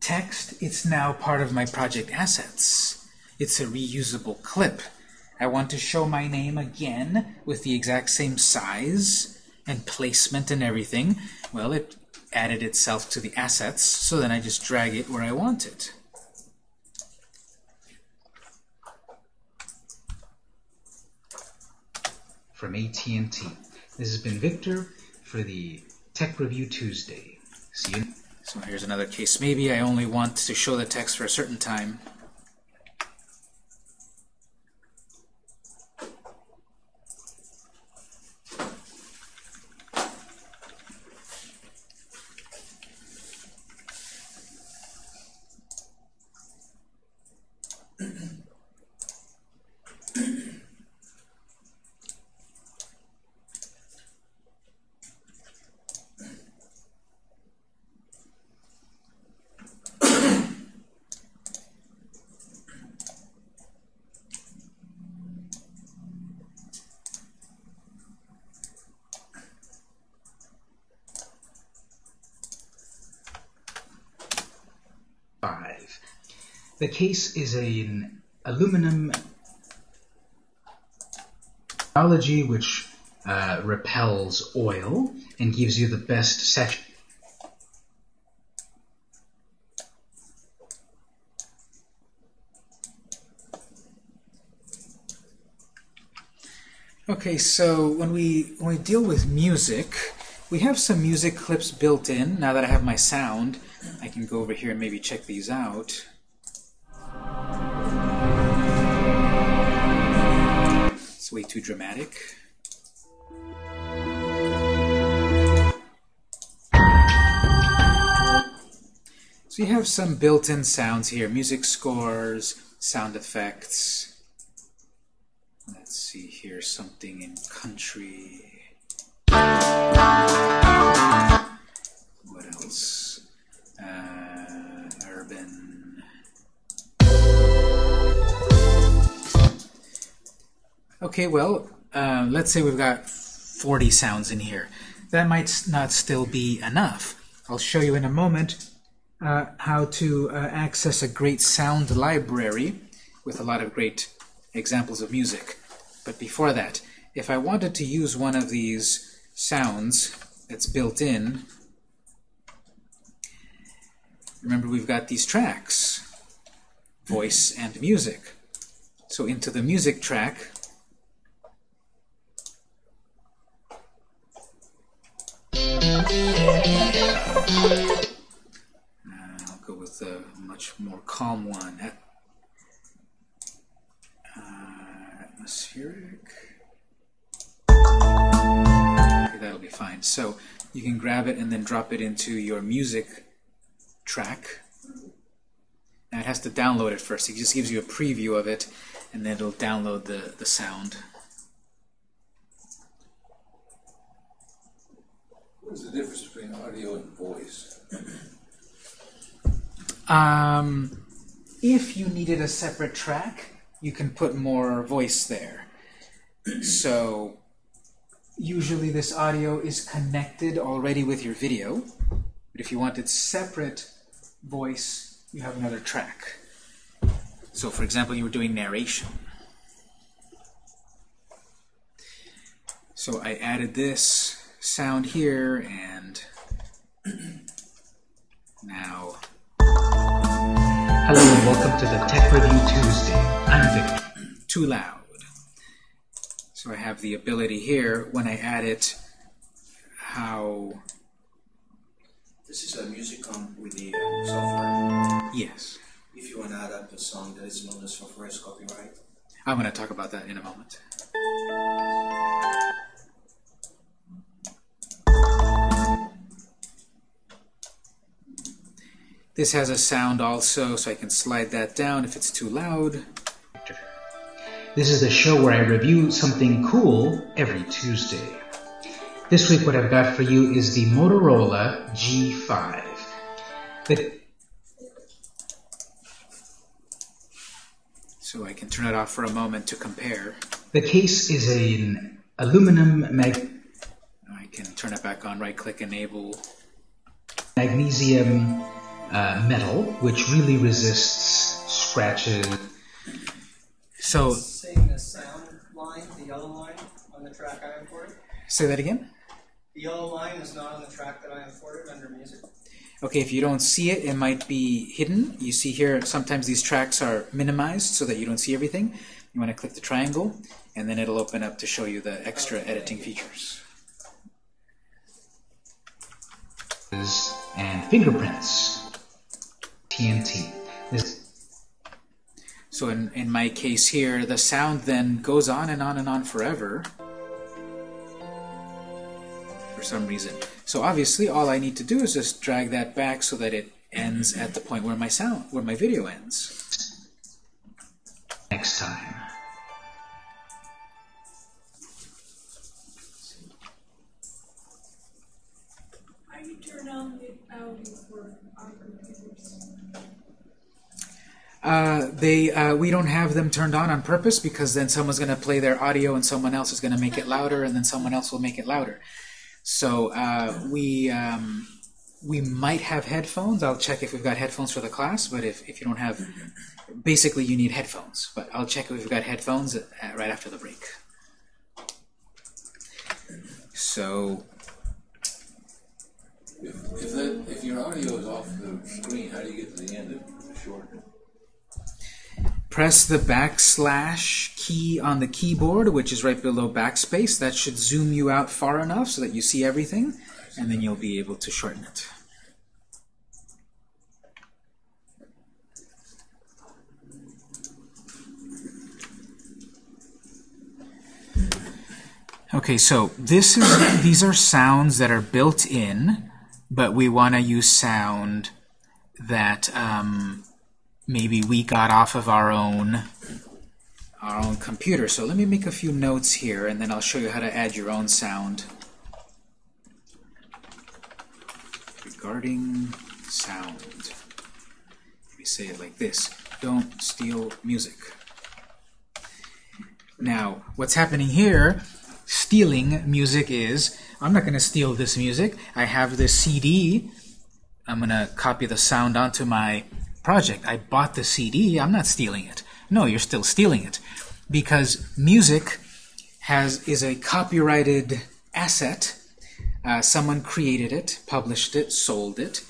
text, it's now part of my project assets. It's a reusable clip. I want to show my name again with the exact same size and placement and everything. Well, it added itself to the assets, so then I just drag it where I want it. from AT&T. This has been Victor for the Tech Review Tuesday. See you. So here's another case. Maybe I only want to show the text for a certain time. Five. The case is an aluminum technology which uh, repels oil and gives you the best section. Okay, so when we when we deal with music, we have some music clips built in. Now that I have my sound, I can go over here and maybe check these out. Way too dramatic. So you have some built-in sounds here, music scores, sound effects. Let's see here, something in country. Okay, well, uh, let's say we've got 40 sounds in here. That might not still be enough. I'll show you in a moment uh, how to uh, access a great sound library with a lot of great examples of music. But before that, if I wanted to use one of these sounds that's built in, remember we've got these tracks, voice and music. So into the music track, I'll go with a much more calm one. At, uh, atmospheric. Okay, that'll be fine. So you can grab it and then drop it into your music track. Now it has to download it first. It just gives you a preview of it, and then it'll download the, the sound. What's the difference between audio and voice? Um, if you needed a separate track, you can put more voice there. So usually this audio is connected already with your video, but if you wanted separate voice, you have another track. So for example, you were doing narration. So I added this sound here, and *clears throat* now Hello and welcome to the Tech Review Tuesday. I'm Victor. too loud. So I have the ability here, when I add it, how, This is a music on with the software. yes. If you want to add up a song that is known as software as copyright. I'm going to talk about that in a moment. This has a sound also, so I can slide that down if it's too loud. This is the show where I review something cool every Tuesday. This week what I've got for you is the Motorola G5. The, So I can turn it off for a moment to compare. the case is an aluminum mag- I can turn it back on, right-click Enable. magnesium uh, metal, which really resists scratches. So, Saying the sound line, the yellow line on the track I imported. say that again? The yellow line is not on the track that I imported under music. Okay, if you don't see it, it might be hidden. You see here, sometimes these tracks are minimized so that you don't see everything. You want to click the triangle, and then it'll open up to show you the extra editing features. and fingerprints. TNT. This, So in, in my case here, the sound then goes on and on and on forever for some reason. So obviously, all I need to do is just drag that back so that it ends at the point where my sound, where my video ends. next time. How do you turn on the audio for our computers? Uh, they uh, we don't have them turned on on purpose because then someone's going to play their audio and someone else is going to make it louder and then someone else will make it louder. So uh, we um, we might have headphones. I'll check if we've got headphones for the class. But if, if you don't have, basically you need headphones. But I'll check if we've got headphones uh, right after the break. So If, if that, if your audio is off the screen, how do you get to the end of the short? Press the backslash key on the keyboard, which is right below backspace. That should zoom you out far enough so that you see everything, and then you'll be able to shorten it. Okay, so this is these are sounds that are built in, but we want to use sound that um, maybe we got off of our own our own computer. So let me make a few notes here, and then I'll show you how to add your own sound. Regarding sound. Let me say it like this. Don't steal music. Now, what's happening here, stealing music is, I'm not going to steal this music. I have this CD. I'm going to copy the sound onto my project. I bought the CD. I'm not stealing it. No, you're still stealing it. Because music has is a copyrighted asset. Uh, someone created it, published it, sold it.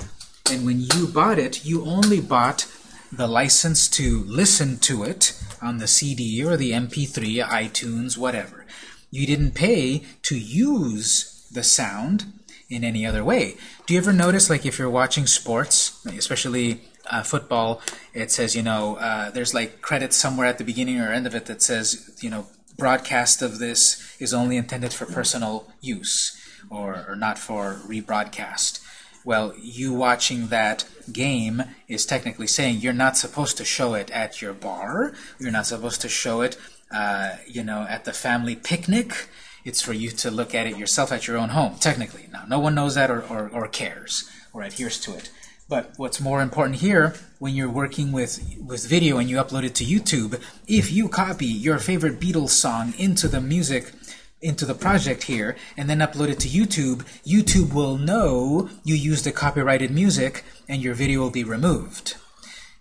And when you bought it, you only bought the license to listen to it on the CD or the MP3, iTunes, whatever. You didn't pay to use the sound in any other way. Do you ever notice, like if you're watching sports, especially uh, football, it says, you know, uh, there's like credits somewhere at the beginning or end of it that says, you know, broadcast of this is only intended for personal use or, or not for rebroadcast. Well, you watching that game is technically saying you're not supposed to show it at your bar. You're not supposed to show it, uh, you know, at the family picnic. It's for you to look at it yourself at your own home, technically. Now, no one knows that or, or, or cares or adheres to it. But what's more important here, when you're working with, with video and you upload it to YouTube, if you copy your favorite Beatles song into the music into the project here and then upload it to YouTube, YouTube will know you used the copyrighted music and your video will be removed.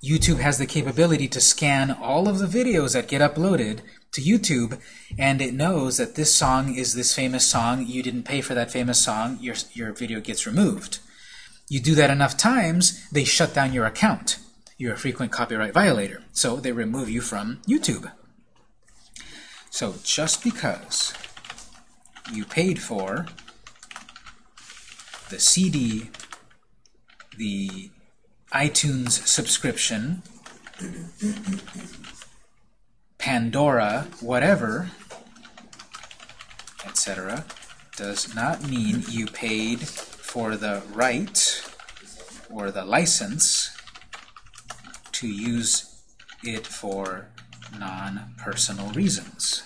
YouTube has the capability to scan all of the videos that get uploaded to YouTube and it knows that this song is this famous song, you didn't pay for that famous song, your, your video gets removed. You do that enough times, they shut down your account. You're a frequent copyright violator, so they remove you from YouTube. So just because you paid for the CD, the iTunes subscription, Pandora, whatever, etc., does not mean you paid for the right or the license to use it for non-personal reasons.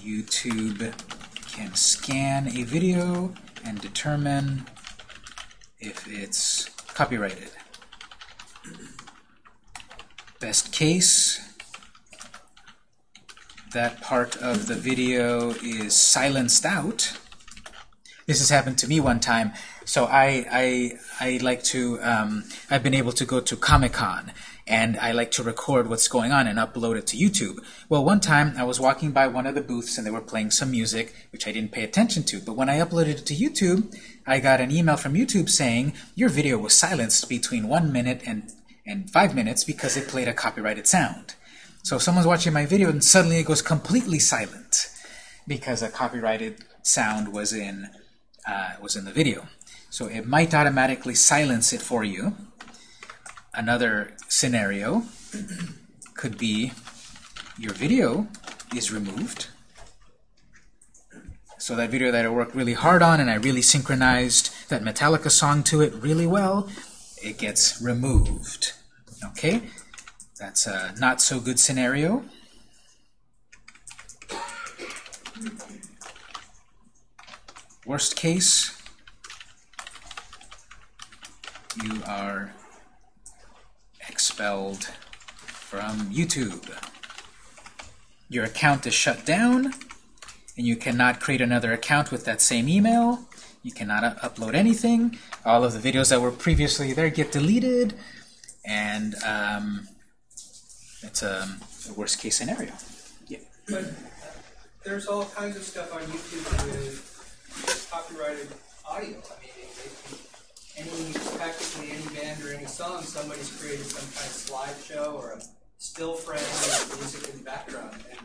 YouTube can scan a video and determine if it's copyrighted. Best case, that part of the video is silenced out. This has happened to me one time. So I, I, I like to, um, I've been able to go to Comic-Con and I like to record what's going on and upload it to YouTube. Well, one time I was walking by one of the booths and they were playing some music, which I didn't pay attention to. But when I uploaded it to YouTube, I got an email from YouTube saying, your video was silenced between one minute and, and five minutes because it played a copyrighted sound. So if someone's watching my video and suddenly it goes completely silent because a copyrighted sound was in, uh, was in the video. So it might automatically silence it for you. Another scenario *clears throat* could be your video is removed. So that video that I worked really hard on and I really synchronized that Metallica song to it really well, it gets removed. Okay? That's a not so good scenario. Worst case, you are expelled from YouTube. Your account is shut down, and you cannot create another account with that same email. You cannot upload anything. All of the videos that were previously there get deleted, and um, it's a, a worst case scenario. Yeah. But there's all kinds of stuff on YouTube with copyrighted audio. I mean, any practically any band or any song, somebody's created some kind of slideshow or a still frame with music in the background. And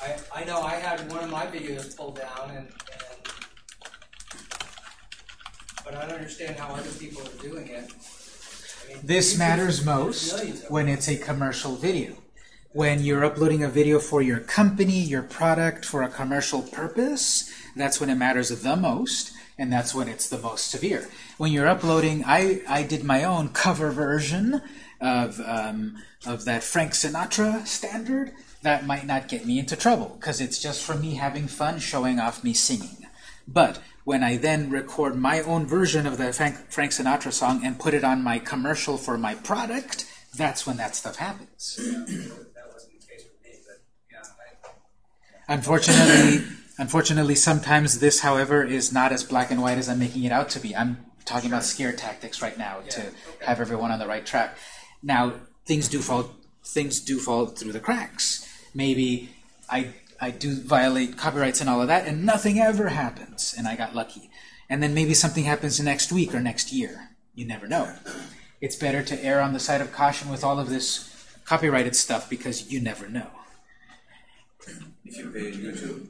I, I know I had one of my videos pulled down, and, and but I don't understand how other people are doing it. I mean, This matters most when it's a commercial video. When you're uploading a video for your company, your product, for a commercial purpose, that's when it matters the most. and that's when it's the most severe. When you're uploading, I, I did my own cover version of, um, of that Frank Sinatra standard. That might not get me into trouble, because it's just for me having fun showing off me singing. But when I then record my own version of the Frank, Frank Sinatra song and put it on my commercial for my product, that's when that stuff happens. That wasn't the case with me, but yeah, I, Unfortunately, unfortunately, sometimes this, however, is not as black and white as I'm making it out to be. I'm talking about scare tactics right now to have everyone on the right track. Now, things do fall things do fall through the cracks. Maybe I I do violate copyrights and all of that, and nothing ever happens, and I got lucky. And then maybe something happens next week or next year. You never know. It's better to err on the side of caution with all of this copyrighted stuff because you never know. If you pay YouTube,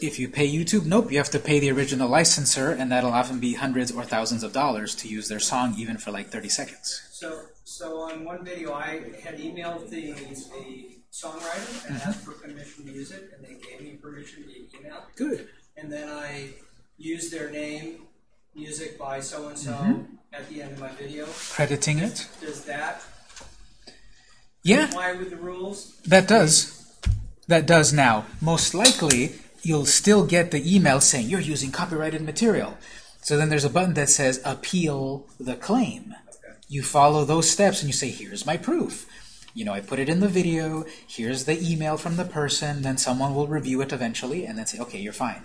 If you pay YouTube, nope, you have to pay the original licensor, and that'll often be hundreds or thousands of dollars to use their song, even for like 30 seconds. So, so on one video, I had emailed the, the songwriter and asked for permission to use it, and they gave me permission via email. Good. And then I used their name, music by so and so, Mm-hmm. at the end of my video. Crediting it? Does that Yeah, comply with the rules? that does. That does now. Most likely, you'll still get the email saying you're using copyrighted material. So then there's a button that says appeal the claim. You follow those steps and you say, here's my proof. You know, I put it in the video, here's the email from the person, then someone will review it eventually and then say, okay, you're fine.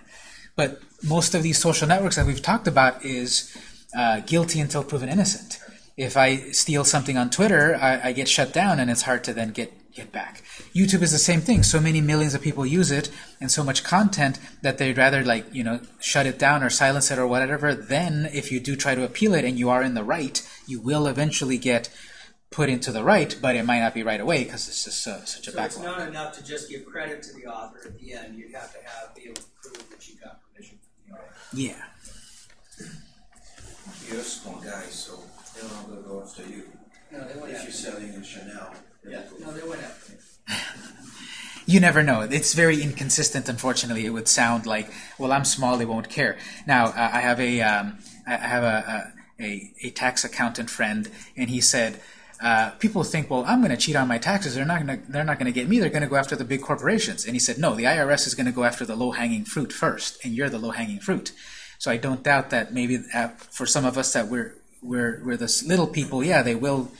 But most of these social networks that we've talked about is uh, guilty until proven innocent. If I steal something on Twitter, I, I get shut down and it's hard to then get, get back. YouTube is the same thing. So many millions of people use it and so much content that they'd rather like, you know, shut it down or silence it or whatever. Then if you do try to appeal it and you are in the right, you will eventually get put into the right, but it might not be right away because it's just uh, such a So it's not enough to just give credit to the author at the end. You'd have to have, be able to prove that you got permission from the author. Yeah. you're a small guy, so they're not gonna go after you. No, they went If you're selling in Chanel. Yeah, no, they. You never know. It's very inconsistent, unfortunately. It would sound like, well, I'm small, they won't care. Now, uh, I have a, um, I have a, a, a, a tax accountant friend, and he said, uh, people think, well, I'm going to cheat on my taxes. They're not going to, they're not going to get me. They're going to go after the big corporations. And he said, no, the IRS is going to go after the low-hanging fruit first, and you're the low-hanging fruit. So I don't doubt that maybe uh, for some of us that we're, we're, we're the little people, yeah, they will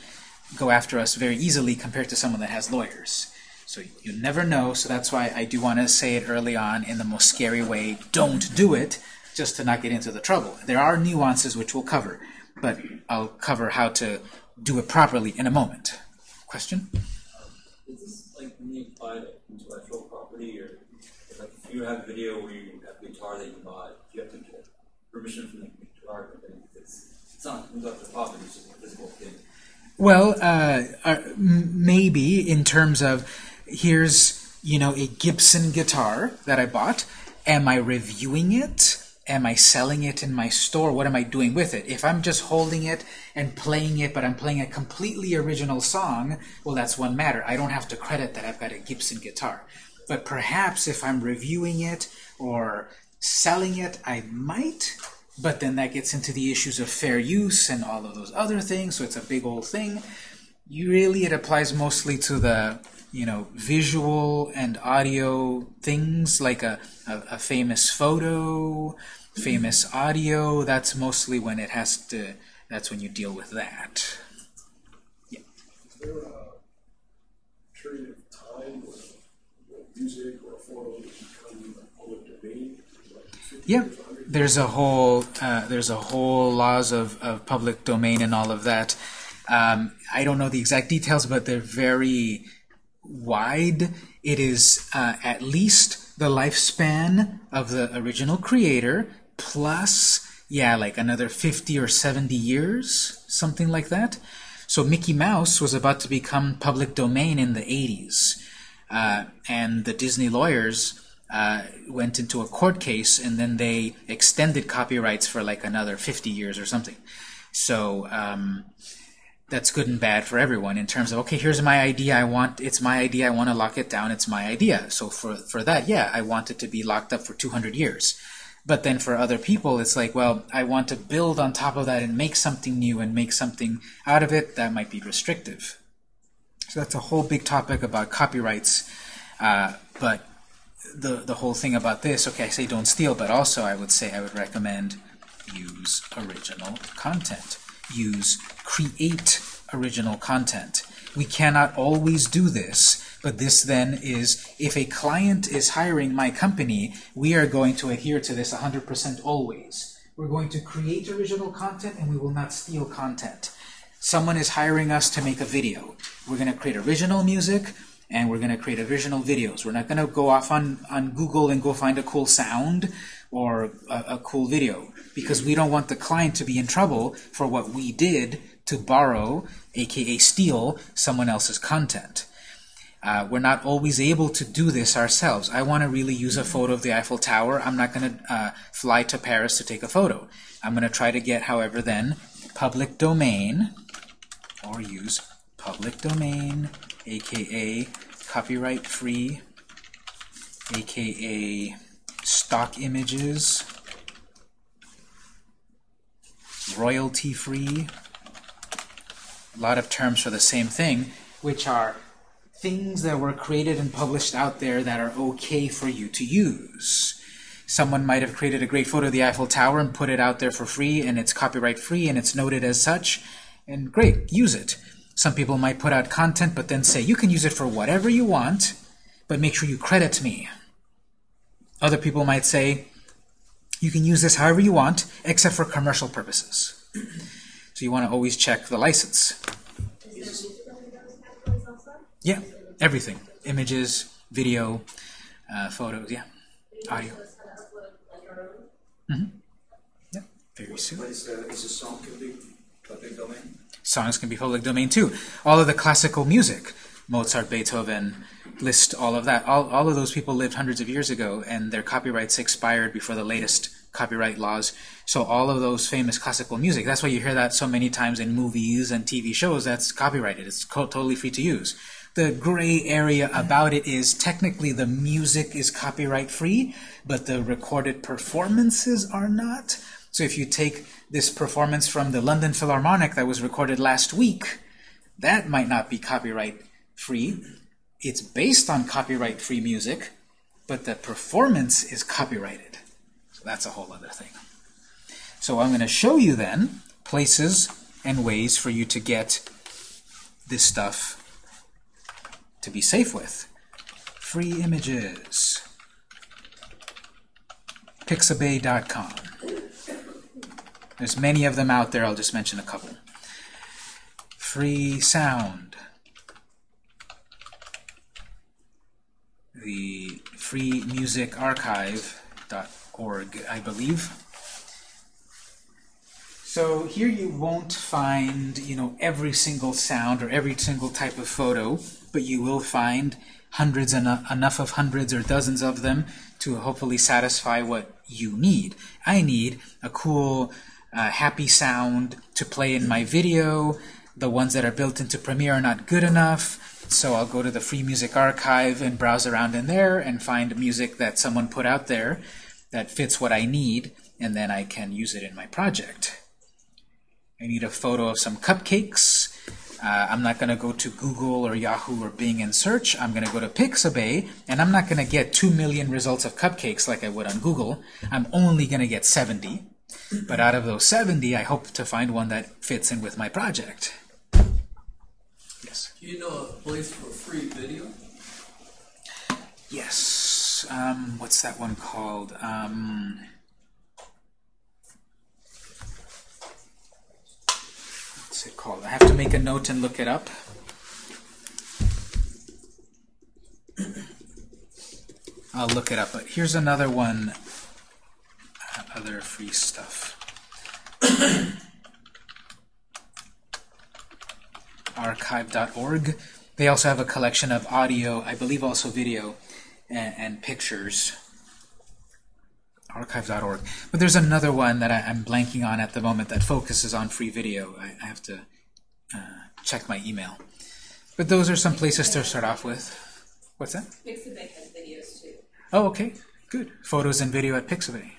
go after us very easily compared to someone that has lawyers. So you never know, so that's why I do want to say it early on in the most scary way, don't do it, just to not get into the trouble. There are nuances which we'll cover, but I'll cover how to do it properly in a moment. Question? Um, is this like you buy intellectual property, or like if you have a video where you have a guitar that you bought, you have to get permission from the guitar company? It's it's not intellectual property; it's just a physical thing. Well, uh, uh, maybe in terms of here's you know a Gibson guitar that I bought. Am I reviewing it? Am I selling it in my store? What am I doing with it? If I'm just holding it and playing it, but I'm playing a completely original song, well, that's one matter. I don't have to credit that I've got a Gibson guitar. But perhaps if I'm reviewing it or selling it, I might. But then that gets into the issues of fair use and all of those other things, so it's a big old thing. You really, it applies mostly to the, you know, visual and audio things like a, a, a famous photo, famous audio. That's mostly when it has to, that's when you deal with that. Is there a period of time when music or a photo become public domain? Like 50 Yeah, years, 100 there's a whole uh, there's a whole laws of, of public domain and all of that. Um, I don't know the exact details, but they're very wide. It is uh, at least the lifespan of the original creator plus yeah, like another 50 or 70 years, something like that. So Mickey Mouse was about to become public domain in the 80s. Uh, and the Disney lawyers uh, went into a court case and then they extended copyrights for like another 50 years or something. So um, that's good and bad for everyone in terms of okay, here's my idea. I want it's my idea. I want to lock it down. It's my idea. So for for that, yeah, I want it to be locked up for 200 years. But then for other people, it's like, well, I want to build on top of that and make something new and make something out of it. That might be restrictive. So that's a whole big topic about copyrights. Uh, but the, the whole thing about this, okay, I say don't steal, but also I would say I would recommend use original content. Use create original content. We cannot always do this, but this then is, if a client is hiring my company, we are going to adhere to this 100% always. We're going to create original content and we will not steal content. Someone is hiring us to make a video. We're going to create original music and we're going to create original videos. We're not going to go off on, on Google and go find a cool sound or a, a cool video because we don't want the client to be in trouble for what we did to borrow, aka steal, someone else's content. Uh, we're not always able to do this ourselves. I want to really use a photo of the Eiffel Tower. I'm not going to uh, fly to Paris to take a photo. I'm going to try to get, however, then, public domain, or use public domain, aka copyright free, aka stock images, royalty free, a lot of terms for the same thing, which are things that were created and published out there that are okay for you to use. Someone might have created a great photo of the Eiffel Tower and put it out there for free, and it's copyright free, and it's noted as such, and great, use it. Some people might put out content, but then say, you can use it for whatever you want, but make sure you credit me. Other people might say, you can use this however you want, except for commercial purposes. So you want to always check the license. Yeah, everything. Images, video, uh, photos, yeah, audio. Mm -hmm. Yeah, very soon. Is, uh, is a song public domain? Songs can be public domain too. All of the classical music, Mozart, Beethoven, Liszt, all of that. All, all of those people lived hundreds of years ago, and their copyrights expired before the latest copyright laws. So all of those famous classical music, that's why you hear that so many times in movies and TV shows, that's copyrighted. It's totally free to use. The gray area about it is technically the music is copyright free, but the recorded performances are not. So if you take this performance from the London Philharmonic that was recorded last week, that might not be copyright free. It's based on copyright free music, but the performance is copyrighted. So that's a whole other thing. So I'm going to show you then places and ways for you to get this stuff to be safe with. Free images. Pixabay.com. There's many of them out there. I'll just mention a couple. Free sound. The Free Music Archive.org, I believe. So here you won't find, you know, every single sound or every single type of photo, but you will find hundreds and enough of hundreds or dozens of them to hopefully satisfy what you need. I need a cool, uh, happy sound to play in my video. The ones that are built into Premiere are not good enough, so I'll go to the Free Music Archive and browse around in there and find music that someone put out there that fits what I need, and then I can use it in my project. I need a photo of some cupcakes. Uh, I'm not going to go to Google or Yahoo or Bing and search. I'm going to go to Pixabay, and I'm not going to get 2 million results of cupcakes like I would on Google. I'm only going to get 70. But out of those 70, I hope to find one that fits in with my project. Yes? Do you know a place for free video? Yes. Um, what's that one called? Um, what's it called? I have to make a note and look it up. I'll look it up. But here's another one, other free stuff. *clears throat* Archive.org. They also have a collection of audio, I believe also video, and, and pictures. Archive.org. But there's another one that I, am blanking on at the moment that focuses on free video. I, I have to uh, check my email. But those are some places to start off with. What's that? Pixabay has videos too. Oh, okay. Good. Photos and video at Pixabay.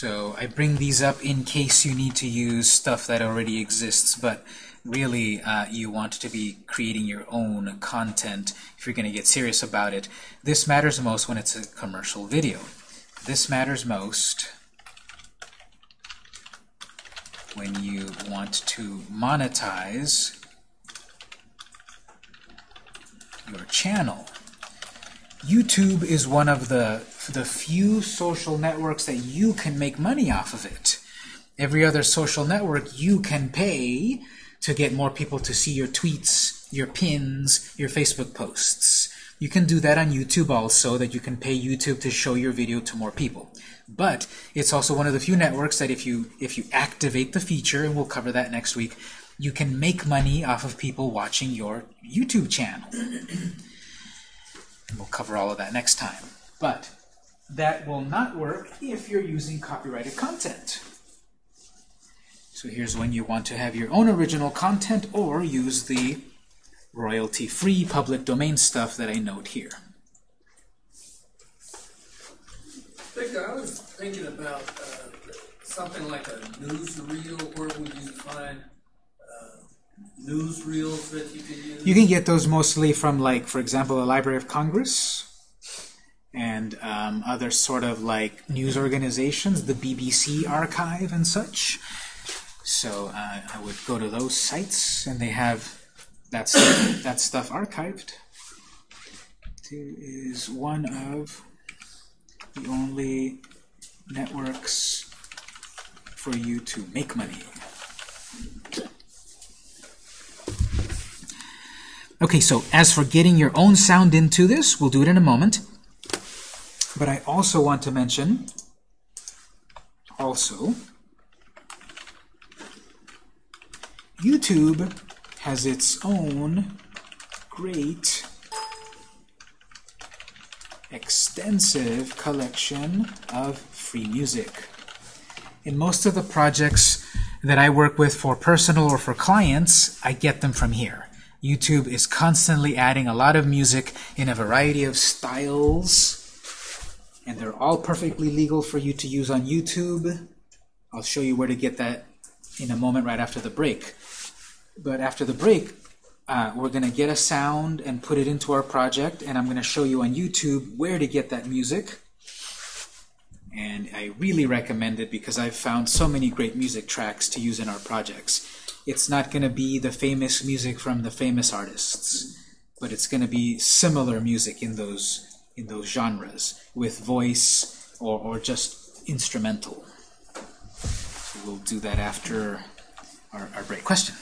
So I bring these up in case you need to use stuff that already exists, but really uh, you want to be creating your own content if you're going to get serious about it. This matters most when it's a commercial video. This matters most when you want to monetize your channel. YouTube is one of the, the few social networks that you can make money off of it. Every other social network you can pay to get more people to see your tweets, your pins, your Facebook posts. You can do that on YouTube also, that you can pay YouTube to show your video to more people. But it's also one of the few networks that if you if you activate the feature, and we'll cover that next week, you can make money off of people watching your YouTube channel. *clears throat* we'll cover all of that next time. But that will not work if you're using copyrighted content. So here's when you want to have your own original content or use the royalty-free public domain stuff that I note here. Victor, I was thinking about uh, something like a newsreel. Where would you find uh, newsreels that you can use? You can get those mostly from, like, for example, the Library of Congress and um, other sort of like news organizations, the BBC archive and such. So uh, I would go to those sites, and they have that stuff, that stuff archived. It is one of the only networks for you to make money. Okay, so as for getting your own sound into this, we'll do it in a moment. But I also want to mention, also, YouTube has its own great extensive collection of free music. In most of the projects that I work with for personal or for clients, I get them from here. YouTube is constantly adding a lot of music in a variety of styles, and they're all perfectly legal for you to use on YouTube. I'll show you where to get that in a moment right after the break. But after the break, uh, we're going to get a sound and put it into our project, and I'm going to show you on YouTube where to get that music. And I really recommend it because I've found so many great music tracks to use in our projects. It's not going to be the famous music from the famous artists, but it's going to be similar music in those in those genres with voice or, or just instrumental. So we'll do that after our, our break. Question?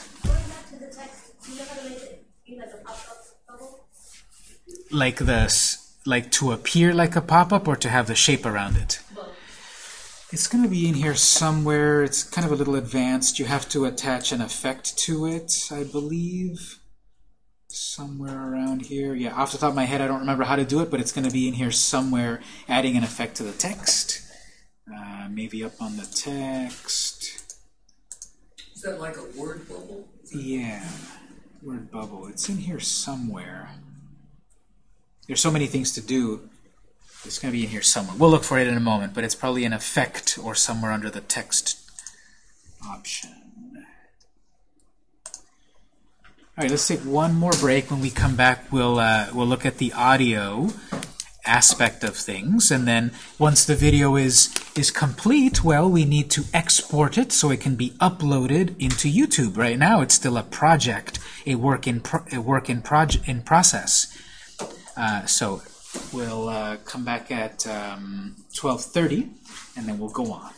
Like this, like to appear like a pop-up or to have the shape around it? It's going to be in here somewhere. It's kind of a little advanced. You have to attach an effect to it, I believe. Somewhere around here. Yeah, off the top of my head, I don't remember how to do it, but it's going to be in here somewhere, adding an effect to the text. Uh, maybe up on the text. Is that like a word bubble? Yeah, word bubble. It's in here somewhere. There's so many things to do. It's going to be in here somewhere. We'll look for it in a moment, but it's probably an effect or somewhere under the text option. All right, let's take one more break. When we come back, we'll uh, we'll look at the audio aspect of things, and then once the video is is complete, well, we need to export it so it can be uploaded into YouTube. Right now, it's still a project, a work in a work in in process. Uh, so we'll uh, come back at um, 12:30, and then we'll go on.